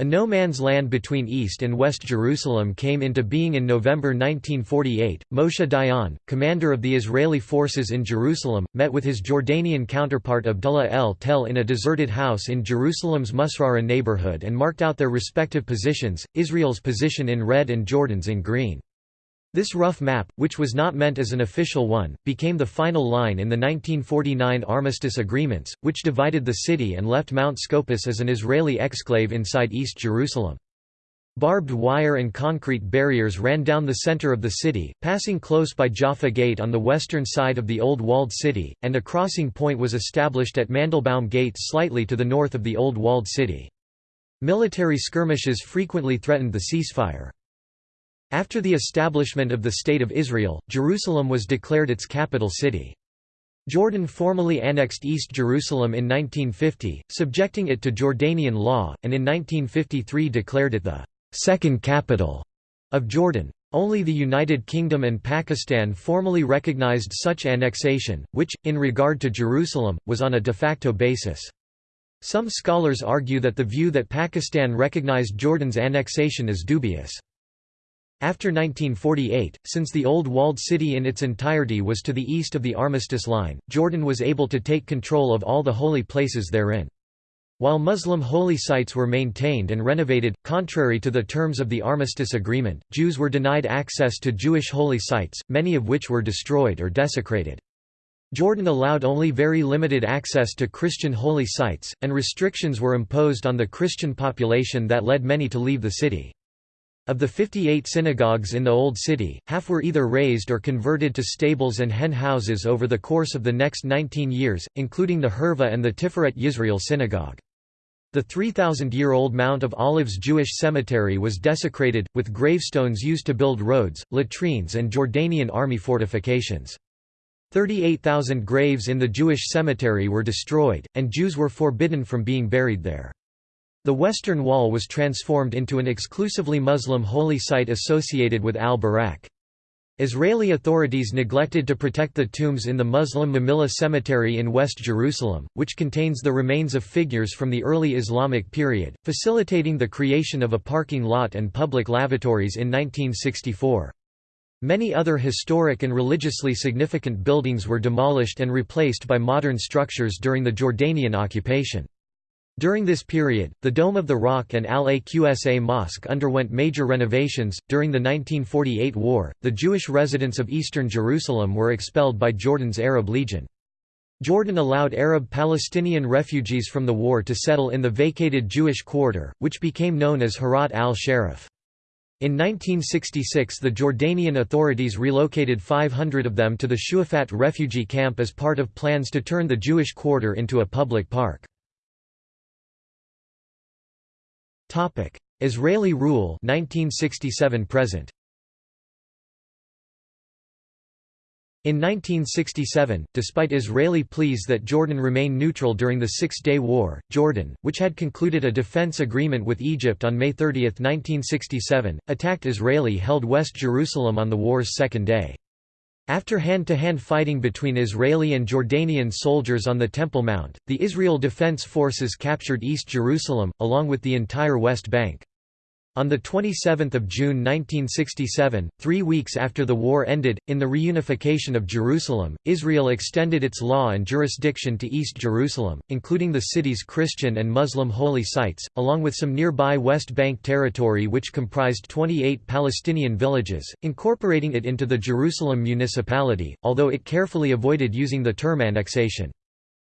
Speaker 1: A no man's land between East and West Jerusalem came into being in November 1948. Moshe Dayan, commander of the Israeli forces in Jerusalem, met with his Jordanian counterpart Abdullah el Tel in a deserted house in Jerusalem's Musrara neighborhood and marked out their respective positions, Israel's position in red and Jordan's in green. This rough map, which was not meant as an official one, became the final line in the 1949 armistice agreements, which divided the city and left Mount Scopus as an Israeli exclave inside East Jerusalem. Barbed wire and concrete barriers ran down the center of the city, passing close by Jaffa Gate on the western side of the old walled city, and a crossing point was established at Mandelbaum Gate slightly to the north of the old walled city. Military skirmishes frequently threatened the ceasefire. After the establishment of the State of Israel, Jerusalem was declared its capital city. Jordan formally annexed East Jerusalem in 1950, subjecting it to Jordanian law, and in 1953 declared it the second capital of Jordan. Only the United Kingdom and Pakistan formally recognized such annexation, which, in regard to Jerusalem, was on a de facto basis. Some scholars argue that the view that Pakistan recognized Jordan's annexation is dubious. After 1948, since the old walled city in its entirety was to the east of the Armistice Line, Jordan was able to take control of all the holy places therein. While Muslim holy sites were maintained and renovated, contrary to the terms of the Armistice Agreement, Jews were denied access to Jewish holy sites, many of which were destroyed or desecrated. Jordan allowed only very limited access to Christian holy sites, and restrictions were imposed on the Christian population that led many to leave the city. Of the 58 synagogues in the Old City, half were either razed or converted to stables and hen houses over the course of the next 19 years, including the Hurva and the Tiferet Yisrael synagogue. The 3,000-year-old Mount of Olives Jewish cemetery was desecrated, with gravestones used to build roads, latrines and Jordanian army fortifications. 38,000 graves in the Jewish cemetery were destroyed, and Jews were forbidden from being buried there. The Western Wall was transformed into an exclusively Muslim holy site associated with al-Buraq. Israeli authorities neglected to protect the tombs in the Muslim Mamilla Cemetery in West Jerusalem, which contains the remains of figures from the early Islamic period, facilitating the creation of a parking lot and public lavatories in 1964. Many other historic and religiously significant buildings were demolished and replaced by modern structures during the Jordanian occupation. During this period, the Dome of the Rock and Al Aqsa Mosque underwent major renovations. During the 1948 war, the Jewish residents of eastern Jerusalem were expelled by Jordan's Arab Legion. Jordan allowed Arab Palestinian refugees from the war to settle in the vacated Jewish quarter, which became known as Harat al-Sharaf. In 1966 the Jordanian authorities relocated 500 of them to the Shuafat refugee camp as part of plans to turn the Jewish quarter into a public park. Topic: Israeli rule 1967 present. In 1967, despite Israeli pleas that Jordan remain neutral during the Six-Day War, Jordan, which had concluded a defense agreement with Egypt on May 30, 1967, attacked Israeli-held West Jerusalem on the war's second day. After hand-to-hand -hand fighting between Israeli and Jordanian soldiers on the Temple Mount, the Israel Defense Forces captured East Jerusalem, along with the entire West Bank. On 27 June 1967, three weeks after the war ended, in the reunification of Jerusalem, Israel extended its law and jurisdiction to East Jerusalem, including the city's Christian and Muslim holy sites, along with some nearby West Bank territory which comprised 28 Palestinian villages, incorporating it into the Jerusalem municipality, although it carefully avoided using the term annexation.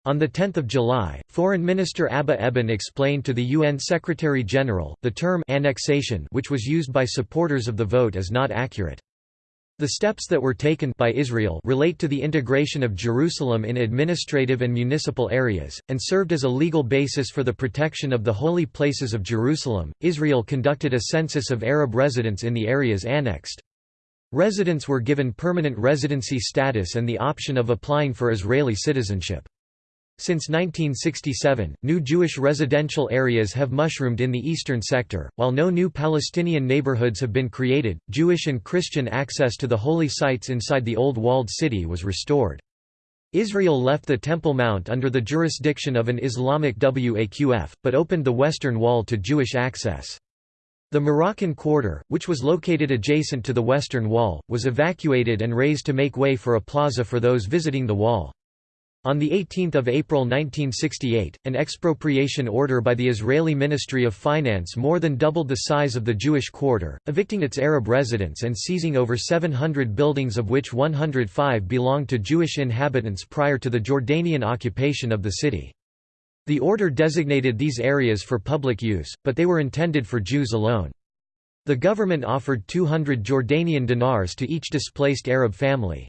Speaker 1: On 10 July, Foreign Minister Abba Eban explained to the UN Secretary-General, the term annexation which was used by supporters of the vote is not accurate. The steps that were taken by Israel relate to the integration of Jerusalem in administrative and municipal areas, and served as a legal basis for the protection of the holy places of Jerusalem. Israel conducted a census of Arab residents in the areas annexed. Residents were given permanent residency status and the option of applying for Israeli citizenship. Since 1967, new Jewish residential areas have mushroomed in the eastern sector. While no new Palestinian neighborhoods have been created, Jewish and Christian access to the holy sites inside the old walled city was restored. Israel left the Temple Mount under the jurisdiction of an Islamic Waqf, but opened the Western Wall to Jewish access. The Moroccan Quarter, which was located adjacent to the Western Wall, was evacuated and razed to make way for a plaza for those visiting the wall. On 18 April 1968, an expropriation order by the Israeli Ministry of Finance more than doubled the size of the Jewish quarter, evicting its Arab residents and seizing over 700 buildings of which 105 belonged to Jewish inhabitants prior to the Jordanian occupation of the city. The order designated these areas for public use, but they were intended for Jews alone. The government offered 200 Jordanian dinars to each displaced Arab family.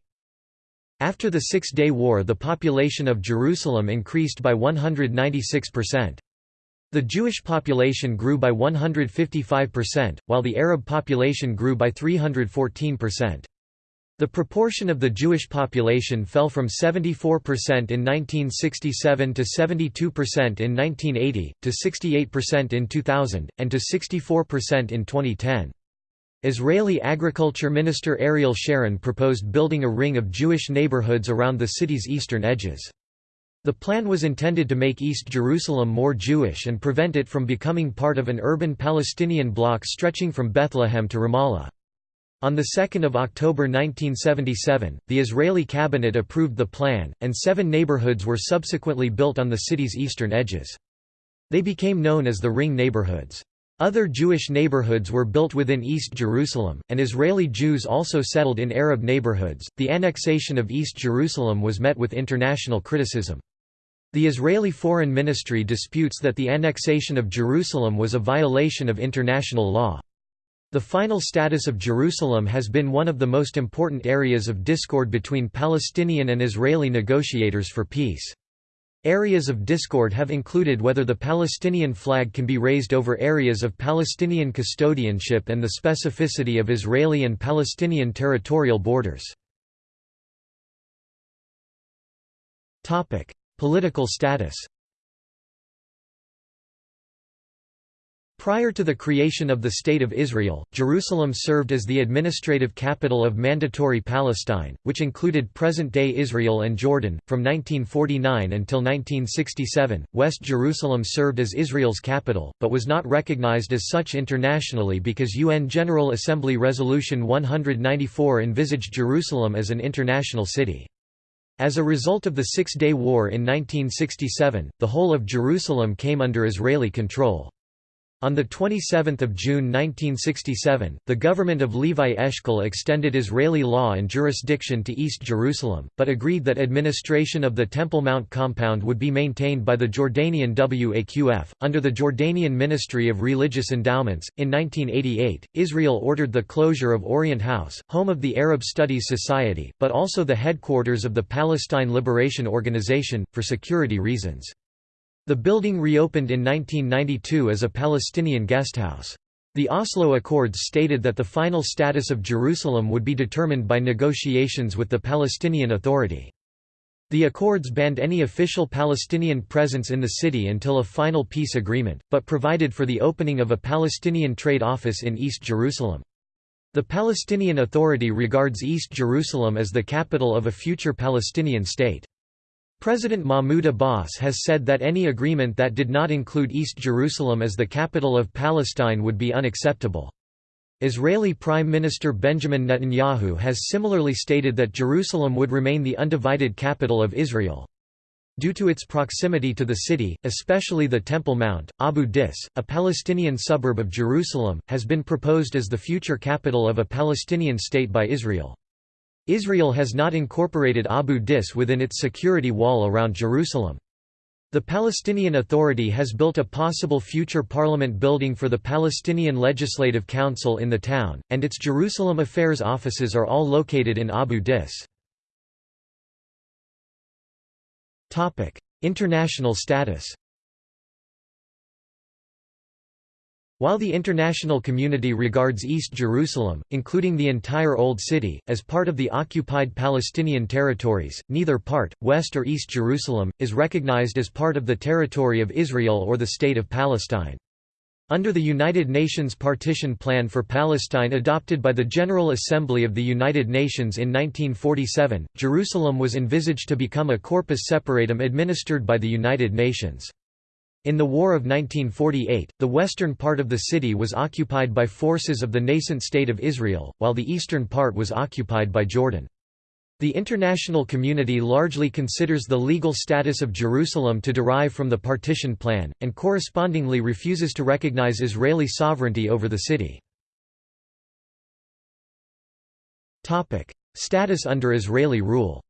Speaker 1: After the Six-Day War the population of Jerusalem increased by 196%. The Jewish population grew by 155%, while the Arab population grew by 314%. The proportion of the Jewish population fell from 74% in 1967 to 72% in 1980, to 68% in 2000, and to 64% in 2010. Israeli Agriculture Minister Ariel Sharon proposed building a ring of Jewish neighborhoods around the city's eastern edges. The plan was intended to make East Jerusalem more Jewish and prevent it from becoming part of an urban Palestinian bloc stretching from Bethlehem to Ramallah. On 2 October 1977, the Israeli cabinet approved the plan, and seven neighborhoods were subsequently built on the city's eastern edges. They became known as the Ring neighborhoods. Other Jewish neighborhoods were built within East Jerusalem, and Israeli Jews also settled in Arab neighborhoods. The annexation of East Jerusalem was met with international criticism. The Israeli Foreign Ministry disputes that the annexation of Jerusalem was a violation of international law. The final status of Jerusalem has been one of the most important areas of discord between Palestinian and Israeli negotiators for peace. Areas of discord have included whether the Palestinian flag can be raised over areas of Palestinian custodianship and the specificity of Israeli and Palestinian territorial borders. Political status Prior to the creation of the State of Israel, Jerusalem served as the administrative capital of Mandatory Palestine, which included present-day Israel and Jordan. From 1949 until 1967, West Jerusalem served as Israel's capital, but was not recognized as such internationally because UN General Assembly Resolution 194 envisaged Jerusalem as an international city. As a result of the Six-Day War in 1967, the whole of Jerusalem came under Israeli control. On 27 June 1967, the government of Levi Eshkol extended Israeli law and jurisdiction to East Jerusalem, but agreed that administration of the Temple Mount compound would be maintained by the Jordanian WAQF. Under the Jordanian Ministry of Religious Endowments, in 1988, Israel ordered the closure of Orient House, home of the Arab Studies Society, but also the headquarters of the Palestine Liberation Organization, for security reasons. The building reopened in 1992 as a Palestinian guesthouse. The Oslo Accords stated that the final status of Jerusalem would be determined by negotiations with the Palestinian Authority. The accords banned any official Palestinian presence in the city until a final peace agreement, but provided for the opening of a Palestinian trade office in East Jerusalem. The Palestinian Authority regards East Jerusalem as the capital of a future Palestinian state. President Mahmoud Abbas has said that any agreement that did not include East Jerusalem as the capital of Palestine would be unacceptable. Israeli Prime Minister Benjamin Netanyahu has similarly stated that Jerusalem would remain the undivided capital of Israel. Due to its proximity to the city, especially the Temple Mount, Abu Dis, a Palestinian suburb of Jerusalem, has been proposed as the future capital of a Palestinian state by Israel. Israel has not incorporated Abu Dis within its security wall around Jerusalem. The Palestinian Authority has built a possible future parliament building for the Palestinian Legislative Council in the town, and its Jerusalem affairs offices are all located in Abu Dis. International status While the international community regards East Jerusalem, including the entire Old City, as part of the occupied Palestinian territories, neither part, West or East Jerusalem, is recognized as part of the territory of Israel or the State of Palestine. Under the United Nations Partition Plan for Palestine adopted by the General Assembly of the United Nations in 1947, Jerusalem was envisaged to become a corpus separatum administered by the United Nations. In the War of 1948, the western part of the city was occupied by forces of the nascent State of Israel, while the eastern part was occupied by Jordan. The international community largely considers the legal status of Jerusalem to derive from the partition plan, and correspondingly refuses to recognize Israeli sovereignty over the city. Status under Israeli rule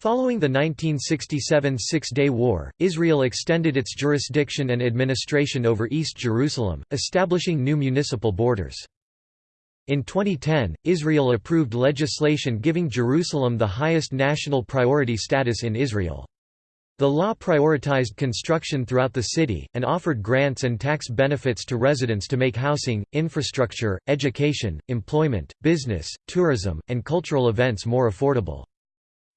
Speaker 1: Following the 1967 Six-Day War, Israel extended its jurisdiction and administration over East Jerusalem, establishing new municipal borders. In 2010, Israel approved legislation giving Jerusalem the highest national priority status in Israel. The law prioritized construction throughout the city, and offered grants and tax benefits to residents to make housing, infrastructure, education, employment, business, tourism, and cultural events more affordable.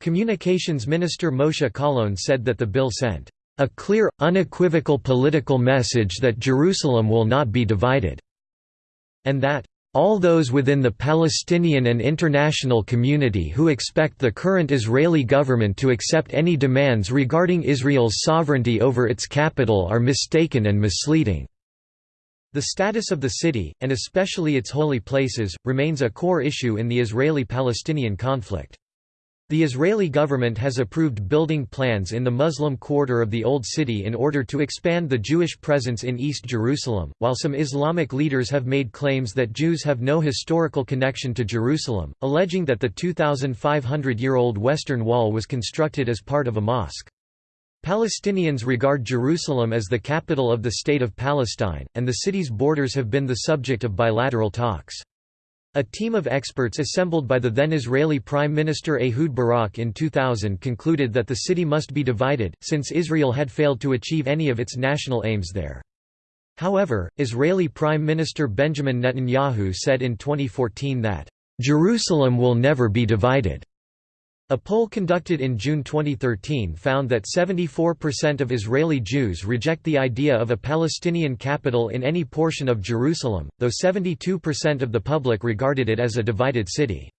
Speaker 1: Communications Minister Moshe Kahlon said that the bill sent a clear, unequivocal political message that Jerusalem will not be divided, and that all those within the Palestinian and international community who expect the current Israeli government to accept any demands regarding Israel's sovereignty over its capital are mistaken and misleading." The status of the city, and especially its holy places, remains a core issue in the Israeli-Palestinian conflict. The Israeli government has approved building plans in the Muslim quarter of the Old City in order to expand the Jewish presence in East Jerusalem, while some Islamic leaders have made claims that Jews have no historical connection to Jerusalem, alleging that the 2,500-year-old Western Wall was constructed as part of a mosque. Palestinians regard Jerusalem as the capital of the State of Palestine, and the city's borders have been the subject of bilateral talks. A team of experts assembled by the then Israeli Prime Minister Ehud Barak in 2000 concluded that the city must be divided, since Israel had failed to achieve any of its national aims there. However, Israeli Prime Minister Benjamin Netanyahu said in 2014 that, "...Jerusalem will never be divided." A poll conducted in June 2013 found that 74% of Israeli Jews reject the idea of a Palestinian capital in any portion of Jerusalem, though 72% of the public regarded it as a divided city.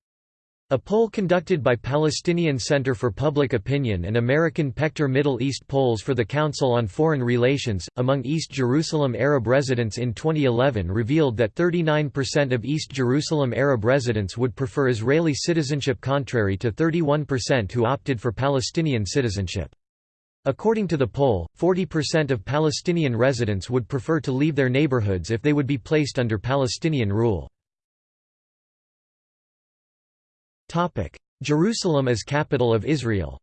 Speaker 1: A poll conducted by Palestinian Center for Public Opinion and American Pechter Middle East polls for the Council on Foreign Relations, among East Jerusalem Arab residents in 2011 revealed that 39% of East Jerusalem Arab residents would prefer Israeli citizenship contrary to 31% who opted for Palestinian citizenship. According to the poll, 40% of Palestinian residents would prefer to leave their neighborhoods if they would be placed under Palestinian rule. Jerusalem as capital of Israel.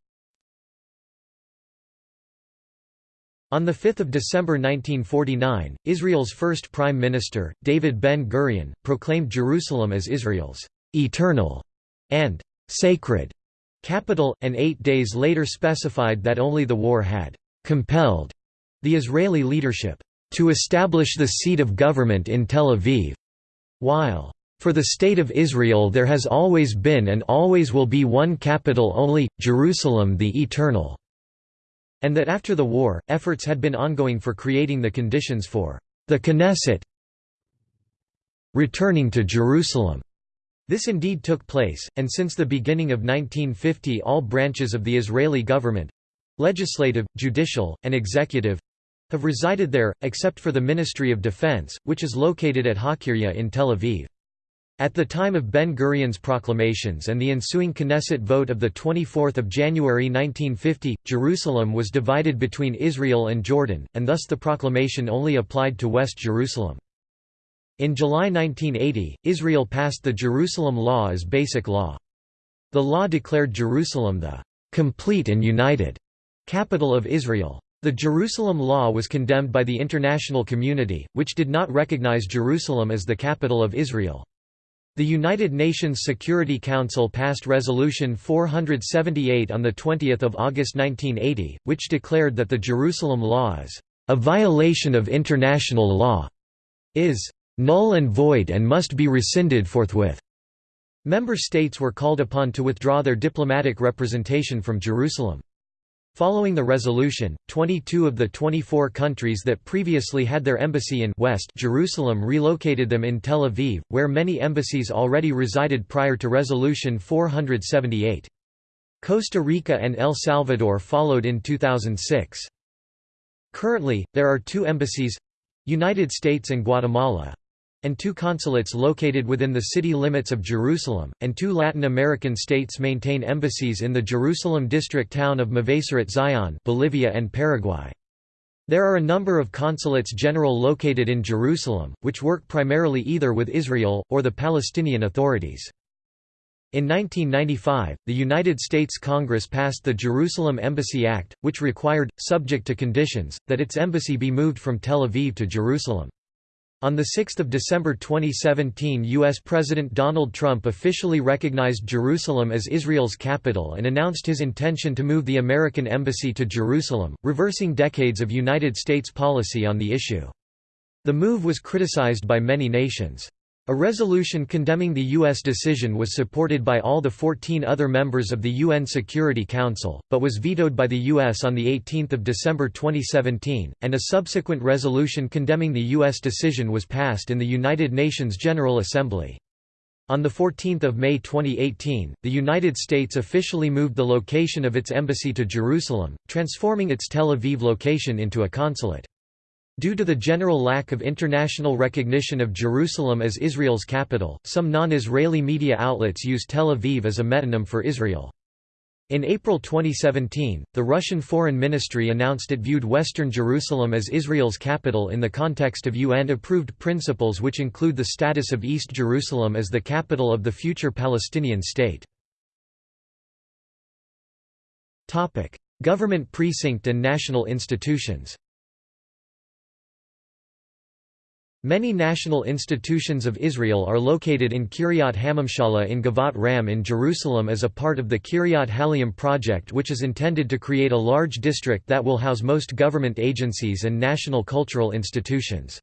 Speaker 1: On 5 December 1949, Israel's first prime minister, David Ben-Gurion, proclaimed Jerusalem as Israel's «eternal» and «sacred» capital, and eight days later specified that only the war had «compelled» the Israeli leadership «to establish the seat of government in Tel Aviv», while for the State of Israel there has always been and always will be one capital only, Jerusalem the Eternal", and that after the war, efforts had been ongoing for creating the conditions for the Knesset returning to Jerusalem. This indeed took place, and since the beginning of 1950 all branches of the Israeli government—legislative, judicial, and executive—have resided there, except for the Ministry of Defense, which is located at Hakiria in Tel Aviv. At the time of Ben-Gurion's proclamations and the ensuing Knesset vote of 24 January 1950, Jerusalem was divided between Israel and Jordan, and thus the proclamation only applied to West Jerusalem. In July 1980, Israel passed the Jerusalem Law as basic law. The law declared Jerusalem the «complete and united» capital of Israel. The Jerusalem Law was condemned by the international community, which did not recognize Jerusalem as the capital of Israel. The United Nations Security Council passed Resolution 478 on 20 August 1980, which declared that the Jerusalem Law is a violation of international law, is null and void and must be rescinded forthwith. Member states were called upon to withdraw their diplomatic representation from Jerusalem. Following the resolution, 22 of the 24 countries that previously had their embassy in West Jerusalem relocated them in Tel Aviv, where many embassies already resided prior to Resolution 478. Costa Rica and El Salvador followed in 2006. Currently, there are two embassies—United States and Guatemala, and two consulates located within the city limits of Jerusalem, and two Latin American states maintain embassies in the Jerusalem district town of Mevaseret Zion Bolivia and Paraguay. There are a number of consulates general located in Jerusalem, which work primarily either with Israel, or the Palestinian authorities. In 1995, the United States Congress passed the Jerusalem Embassy Act, which required, subject to conditions, that its embassy be moved from Tel Aviv to Jerusalem. On 6 December 2017 U.S. President Donald Trump officially recognized Jerusalem as Israel's capital and announced his intention to move the American Embassy to Jerusalem, reversing decades of United States policy on the issue. The move was criticized by many nations. A resolution condemning the U.S. decision was supported by all the 14 other members of the UN Security Council, but was vetoed by the U.S. on 18 December 2017, and a subsequent resolution condemning the U.S. decision was passed in the United Nations General Assembly. On 14 May 2018, the United States officially moved the location of its embassy to Jerusalem, transforming its Tel Aviv location into a consulate. Due to the general lack of international recognition of Jerusalem as Israel's capital, some non-Israeli media outlets use Tel Aviv as a metonym for Israel. In April 2017, the Russian Foreign Ministry announced it viewed Western Jerusalem as Israel's capital in the context of UN-approved principles which include the status of East Jerusalem as the capital of the future Palestinian state. Government precinct and national institutions Many national institutions of Israel are located in Kiryat HaMemshala in Givat Ram in Jerusalem as a part of the Kiryat HaLeom project which is intended to create a large district that will house most government agencies and national cultural institutions.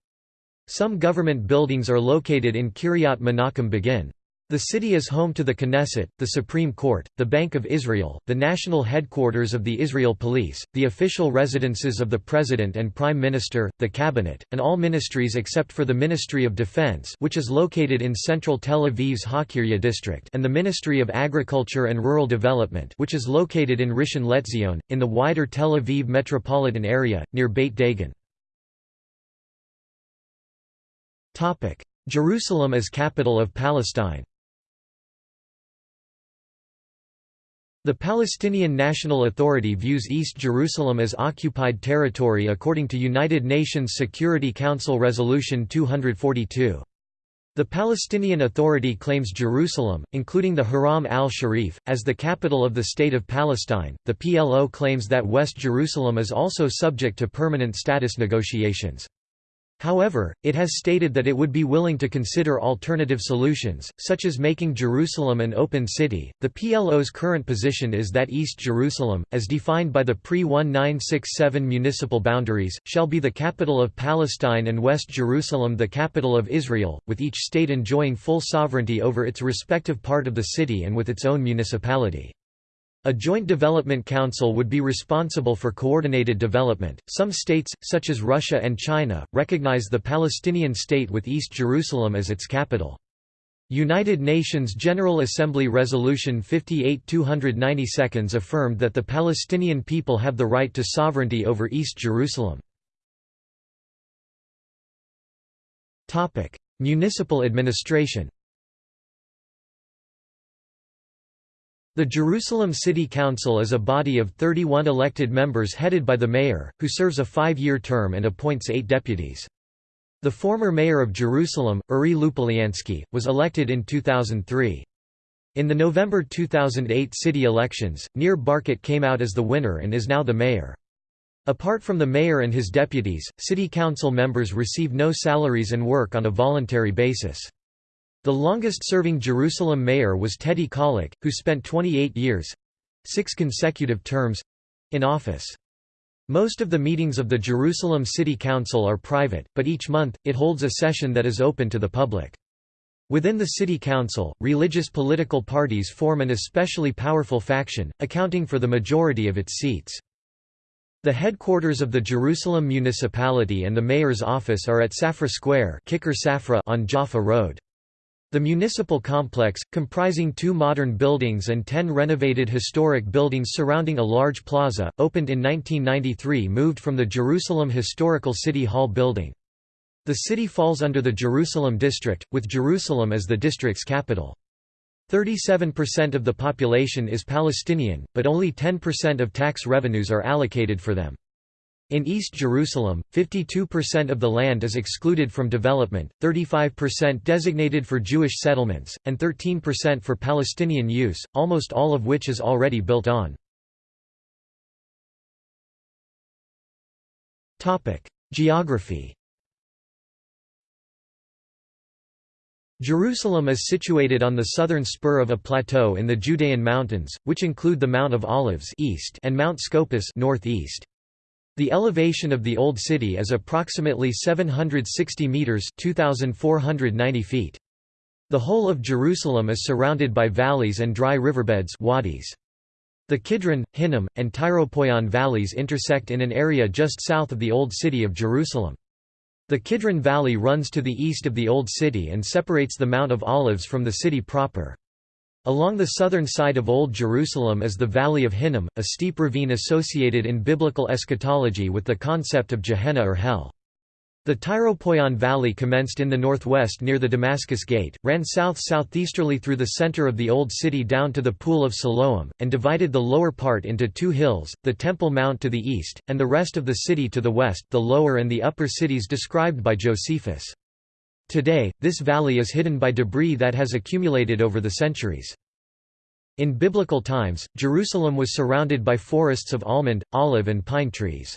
Speaker 1: Some government buildings are located in Kiryat Menachem Begin. The city is home to the Knesset, the Supreme Court, the Bank of Israel, the national headquarters of the Israel Police, the official residences of the President and Prime Minister, the Cabinet, and all ministries except for the Ministry of Defense which is located in central Tel Aviv's Hakiria district and the Ministry of Agriculture and Rural Development which is located in Rishon LeZion, in the wider Tel Aviv metropolitan area, near Beit Dagan. Jerusalem as capital of Palestine The Palestinian National Authority views East Jerusalem as occupied territory according to United Nations Security Council Resolution 242. The Palestinian Authority claims Jerusalem, including the Haram al-Sharif, as the capital of the State of Palestine. The PLO claims that West Jerusalem is also subject to permanent status negotiations. However, it has stated that it would be willing to consider alternative solutions, such as making Jerusalem an open city. The PLO's current position is that East Jerusalem, as defined by the pre 1967 municipal boundaries, shall be the capital of Palestine and West Jerusalem the capital of Israel, with each state enjoying full sovereignty over its respective part of the city and with its own municipality. A joint development council would be responsible for coordinated development. Some states, such as Russia and China, recognize the Palestinian state with East Jerusalem as its capital. United Nations General Assembly Resolution 58-290 affirmed that the Palestinian people have the right to sovereignty over East Jerusalem. Municipal administration The Jerusalem City Council is a body of 31 elected members headed by the mayor, who serves a five-year term and appoints eight deputies. The former mayor of Jerusalem, Uri Lupoliansky, was elected in 2003. In the November 2008 city elections, Nir Barkat came out as the winner and is now the mayor. Apart from the mayor and his deputies, city council members receive no salaries and work on a voluntary basis. The longest-serving Jerusalem mayor was Teddy Kollek, who spent 28 years—six consecutive terms—in office. Most of the meetings of the Jerusalem City Council are private, but each month, it holds a session that is open to the public. Within the city council, religious political parties form an especially powerful faction, accounting for the majority of its seats. The headquarters of the Jerusalem municipality and the mayor's office are at Safra Square on Jaffa Road. The municipal complex, comprising two modern buildings and ten renovated historic buildings surrounding a large plaza, opened in 1993 moved from the Jerusalem Historical City Hall building. The city falls under the Jerusalem district, with Jerusalem as the district's capital. 37% of the population is Palestinian, but only 10% of tax revenues are allocated for them. In East Jerusalem, 52% of the land is excluded from development, 35% designated for Jewish settlements, and 13% for Palestinian use, almost all of which is already built on. Geography Jerusalem is situated on the southern spur of a plateau in the Judean Mountains, which include the Mount of Olives east and Mount Scopus northeast. The elevation of the Old City is approximately 760 metres 2,490 feet. The whole of Jerusalem is surrounded by valleys and dry riverbeds wadis. The Kidron, Hinnom, and Tyropoion valleys intersect in an area just south of the Old City of Jerusalem. The Kidron Valley runs to the east of the Old City and separates the Mount of Olives from the city proper. Along the southern side of Old Jerusalem is the Valley of Hinnom, a steep ravine associated in biblical eschatology with the concept of Gehenna or Hell. The Tyropoion Valley commenced in the northwest near the Damascus Gate, ran south-southeasterly through the center of the Old City down to the Pool of Siloam, and divided the lower part into two hills, the Temple Mount to the east, and the rest of the city to the west the lower and the upper cities described by Josephus. Today, this valley is hidden by debris that has accumulated over the centuries. In biblical times, Jerusalem was surrounded by forests of almond, olive and pine trees.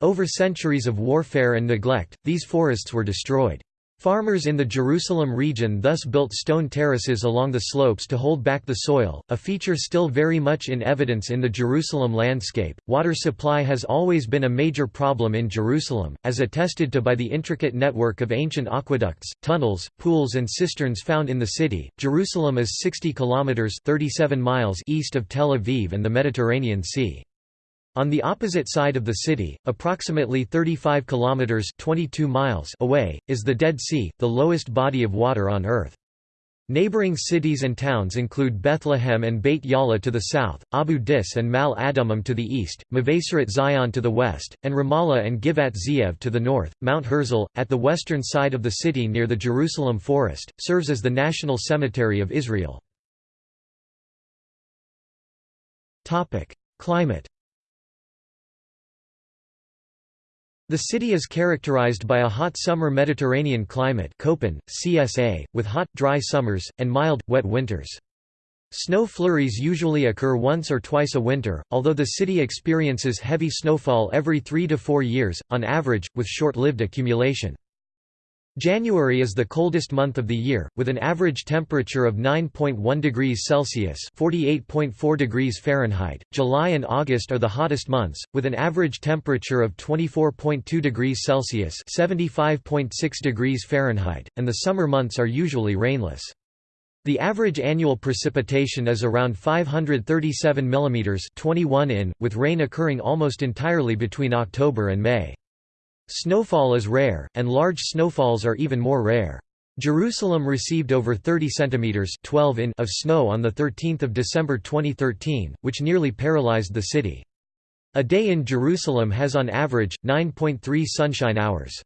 Speaker 1: Over centuries of warfare and neglect, these forests were destroyed. Farmers in the Jerusalem region thus built stone terraces along the slopes to hold back the soil, a feature still very much in evidence in the Jerusalem landscape. Water supply has always been a major problem in Jerusalem, as attested to by the intricate network of ancient aqueducts, tunnels, pools, and cisterns found in the city. Jerusalem is 60 kilometers (37 miles) east of Tel Aviv and the Mediterranean Sea. On the opposite side of the city, approximately 35 kilometers (22 miles) away, is the Dead Sea, the lowest body of water on earth. Neighboring cities and towns include Bethlehem and Beit Yala to the south, Abu Dis and Mal Adumim to the east, Mevaseret Zion to the west, and Ramallah and Givat Ze'ev to the north. Mount Herzl, at the western side of the city near the Jerusalem Forest, serves as the national cemetery of Israel. Climate The city is characterized by a hot summer Mediterranean climate Köppen, CSA, with hot, dry summers, and mild, wet winters. Snow flurries usually occur once or twice a winter, although the city experiences heavy snowfall every three to four years, on average, with short-lived accumulation. January is the coldest month of the year, with an average temperature of 9.1 degrees Celsius (48.4 degrees Fahrenheit). July and August are the hottest months, with an average temperature of 24.2 degrees Celsius (75.6 degrees Fahrenheit), and the summer months are usually rainless. The average annual precipitation is around 537 mm 21 in, with rain occurring almost entirely between October and May. Snowfall is rare, and large snowfalls are even more rare. Jerusalem received over 30 centimeters 12 in of snow on the 13th of December 2013, which nearly paralyzed the city. A day in Jerusalem has on average 9.3 sunshine hours.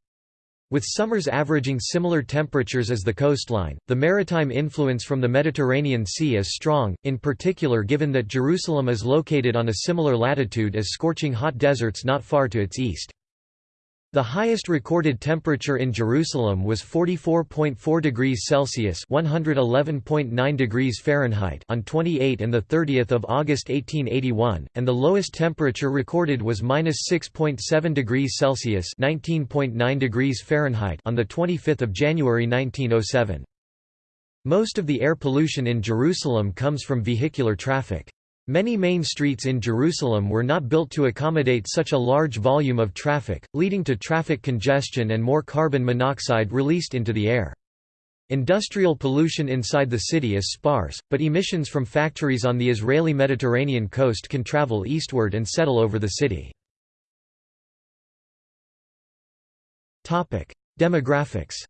Speaker 1: With summers averaging similar temperatures as the coastline, the maritime influence from the Mediterranean Sea is strong, in particular given that Jerusalem is located on a similar latitude as scorching hot deserts not far to its east. The highest recorded temperature in Jerusalem was 44.4 degrees Celsius (111.9 degrees Fahrenheit) on 28 and the 30th of August 1881, and the lowest temperature recorded was -6.7 degrees Celsius (19.9 degrees Fahrenheit) on the 25th of January 1907. Most of the air pollution in Jerusalem comes from vehicular traffic. Many main streets in Jerusalem were not built to accommodate such a large volume of traffic, leading to traffic congestion and more carbon monoxide released into the air. Industrial pollution inside the city is sparse, but emissions from factories on the Israeli Mediterranean coast can travel eastward and settle over the city. Demographics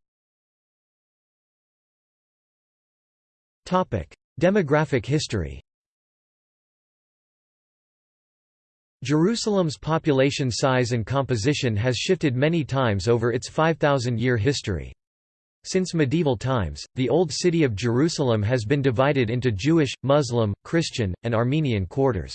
Speaker 1: Demographic history Jerusalem's population size and composition has shifted many times over its 5,000-year history. Since medieval times, the Old City of Jerusalem has been divided into Jewish, Muslim, Christian, and Armenian quarters.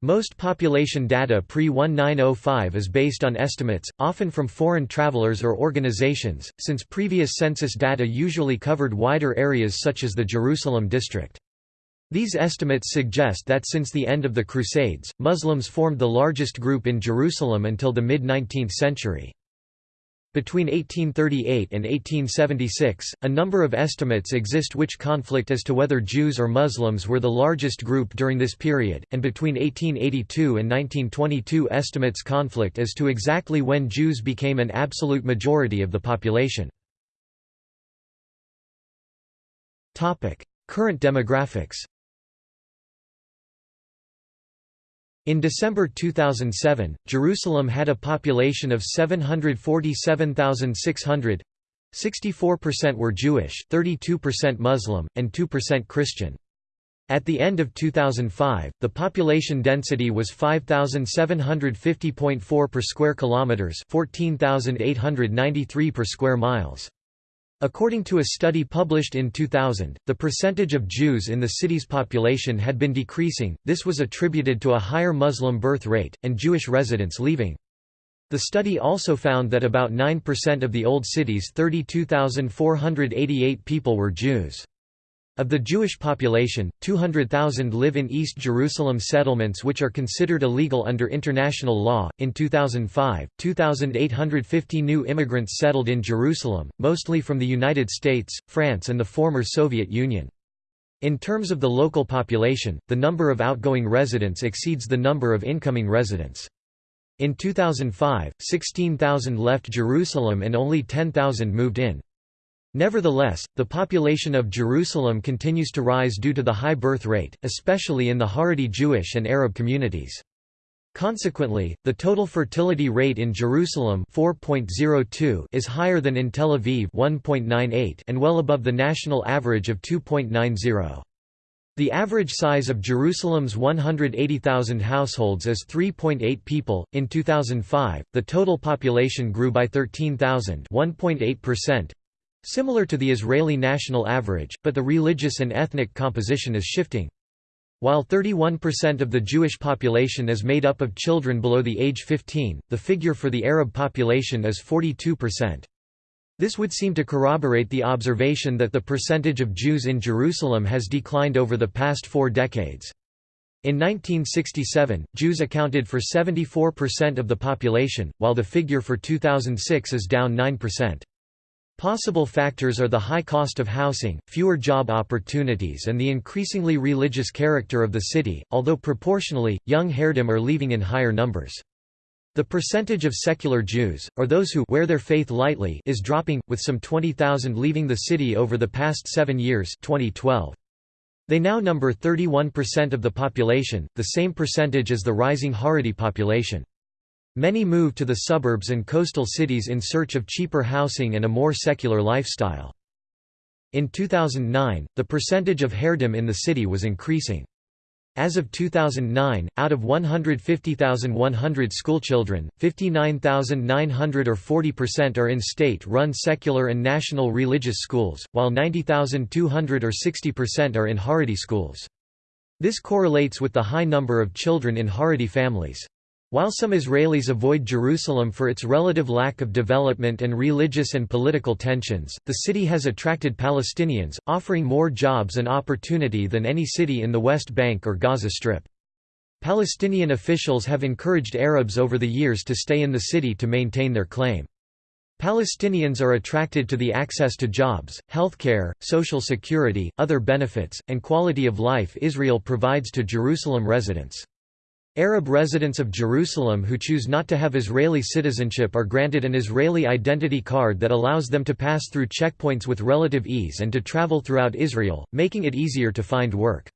Speaker 1: Most population data pre-1905 is based on estimates, often from foreign travelers or organizations, since previous census data usually covered wider areas such as the Jerusalem district. These estimates suggest that since the end of the Crusades, Muslims formed the largest group in Jerusalem until the mid-19th century. Between 1838 and 1876, a number of estimates exist which conflict as to whether Jews or Muslims were the largest group during this period, and between 1882 and 1922 estimates conflict as to exactly when Jews became an absolute majority of the population. Current demographics In December 2007, Jerusalem had a population of 747,600 64% were Jewish, 32% Muslim, and 2% Christian. At the end of 2005, the population density was 5750.4 per square kilometers, 14893 per square miles. According to a study published in 2000, the percentage of Jews in the city's population had been decreasing, this was attributed to a higher Muslim birth rate, and Jewish residents leaving. The study also found that about 9% of the old city's 32,488 people were Jews. Of the Jewish population, 200,000 live in East Jerusalem settlements which are considered illegal under international law. In 2005, 2,850 new immigrants settled in Jerusalem, mostly from the United States, France, and the former Soviet Union. In terms of the local population, the number of outgoing residents exceeds the number of incoming residents. In 2005, 16,000 left Jerusalem and only 10,000 moved in. Nevertheless, the population of Jerusalem continues to rise due to the high birth rate, especially in the Haredi Jewish and Arab communities. Consequently, the total fertility rate in Jerusalem 4.02 is higher than in Tel Aviv 1.98 and well above the national average of 2.90. The average size of Jerusalem's 180,000 households is 3.8 people. In 2005, the total population grew by 13,000, 1.8%, Similar to the Israeli national average, but the religious and ethnic composition is shifting. While 31% of the Jewish population is made up of children below the age 15, the figure for the Arab population is 42%. This would seem to corroborate the observation that the percentage of Jews in Jerusalem has declined over the past four decades. In 1967, Jews accounted for 74% of the population, while the figure for 2006 is down 9%. Possible factors are the high cost of housing, fewer job opportunities and the increasingly religious character of the city, although proportionally, young Haredim are leaving in higher numbers. The percentage of secular Jews, or those who wear their faith lightly is dropping, with some 20,000 leaving the city over the past seven years 2012. They now number 31% of the population, the same percentage as the rising Haredi population. Many moved to the suburbs and coastal cities in search of cheaper housing and a more secular lifestyle. In 2009, the percentage of Haredim in the city was increasing. As of 2009, out of 150,100 schoolchildren, 59,900 or 40% are in state-run secular and national religious schools, while 90,200 or 60% are in Haredi schools. This correlates with the high number of children in Haredi families. While some Israelis avoid Jerusalem for its relative lack of development and religious and political tensions, the city has attracted Palestinians, offering more jobs and opportunity than any city in the West Bank or Gaza Strip. Palestinian officials have encouraged Arabs over the years to stay in the city to maintain their claim. Palestinians are attracted to the access to jobs, healthcare, social security, other benefits, and quality of life Israel provides to Jerusalem residents. Arab residents of Jerusalem who choose not to have Israeli citizenship are granted an Israeli identity card that allows them to pass through checkpoints with relative ease and to travel throughout Israel, making it easier to find work.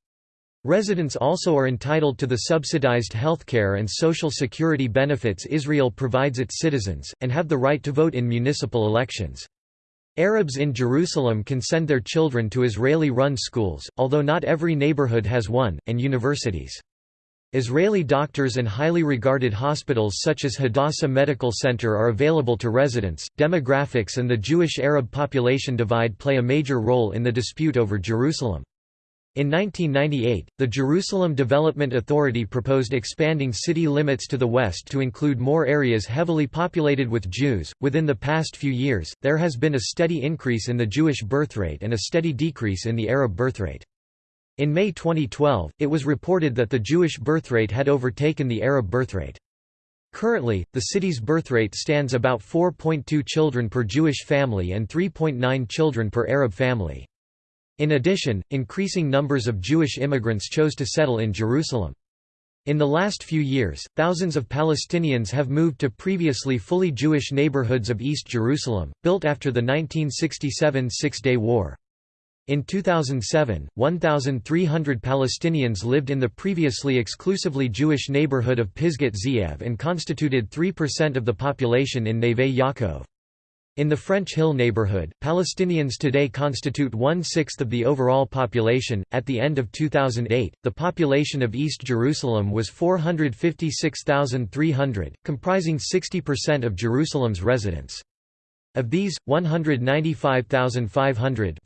Speaker 1: Residents also are entitled to the subsidized healthcare and social security benefits Israel provides its citizens, and have the right to vote in municipal elections. Arabs in Jerusalem can send their children to Israeli-run schools, although not every neighborhood has one, and universities. Israeli doctors and highly regarded hospitals such as Hadassah Medical Center are available to residents. Demographics and the Jewish Arab population divide play a major role in the dispute over Jerusalem. In 1998, the Jerusalem Development Authority proposed expanding city limits to the west to include more areas heavily populated with Jews. Within the past few years, there has been a steady increase in the Jewish birthrate and a steady decrease in the Arab birthrate. In May 2012, it was reported that the Jewish birthrate had overtaken the Arab birthrate. Currently, the city's birthrate stands about 4.2 children per Jewish family and 3.9 children per Arab family. In addition, increasing numbers of Jewish immigrants chose to settle in Jerusalem. In the last few years, thousands of Palestinians have moved to previously fully Jewish neighborhoods of East Jerusalem, built after the 1967 Six-Day War. In 2007, 1,300 Palestinians lived in the previously exclusively Jewish neighborhood of Pisgat Ze'ev and constituted 3% of the population in Neve Yaakov. In the French Hill neighborhood, Palestinians today constitute one-sixth of the overall population. At the end of 2008, the population of East Jerusalem was 456,300, comprising 60% of Jerusalem's residents. Of these, 195,500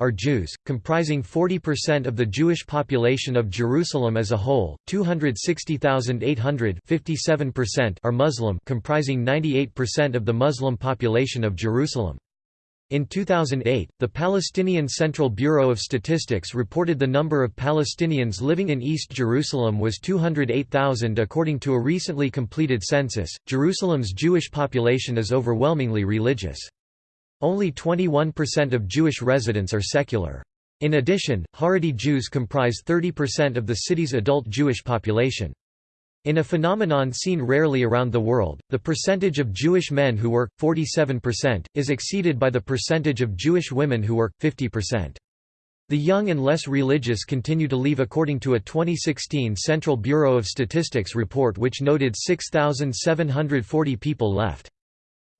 Speaker 1: are Jews, comprising 40% of the Jewish population of Jerusalem as a whole, 260,800 are Muslim comprising 98% of the Muslim population of Jerusalem. In 2008, the Palestinian Central Bureau of Statistics reported the number of Palestinians living in East Jerusalem was 208,000 according to a recently completed census. Jerusalem's Jewish population is overwhelmingly religious. Only 21% of Jewish residents are secular. In addition, Haredi Jews comprise 30% of the city's adult Jewish population. In a phenomenon seen rarely around the world, the percentage of Jewish men who work, 47%, is exceeded by the percentage of Jewish women who work, 50%. The young and less religious continue to leave according to a 2016 Central Bureau of Statistics report which noted 6,740 people left.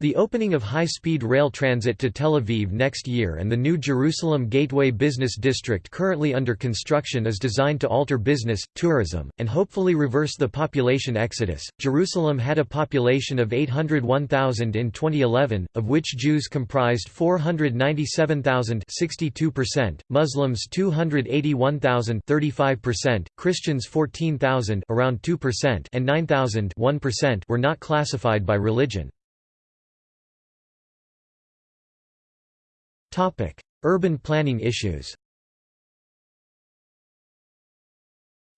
Speaker 1: The opening of high-speed rail transit to Tel Aviv next year and the new Jerusalem Gateway Business District currently under construction is designed to alter business, tourism, and hopefully reverse the population exodus. Jerusalem had a population of 801,000 in 2011, of which Jews comprised 497,000, 62%, Muslims 281,000, 35%, Christians 14,000, around 2%, and 9,000, 1% were not classified by religion. Urban planning issues.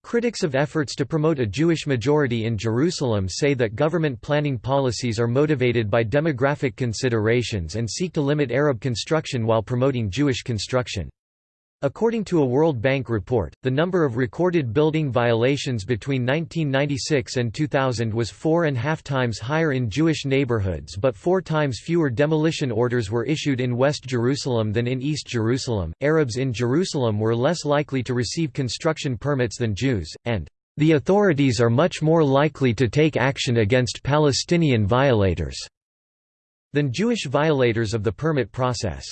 Speaker 1: Critics of efforts to promote a Jewish majority in Jerusalem say that government planning policies are motivated by demographic considerations and seek to limit Arab construction while promoting Jewish construction. According to a World Bank report, the number of recorded building violations between 1996 and 2000 was four and a half times higher in Jewish neighborhoods but four times fewer demolition orders were issued in West Jerusalem than in East Jerusalem. Arabs in Jerusalem were less likely to receive construction permits than Jews, and the authorities are much more likely to take action against Palestinian violators than Jewish violators of the permit process.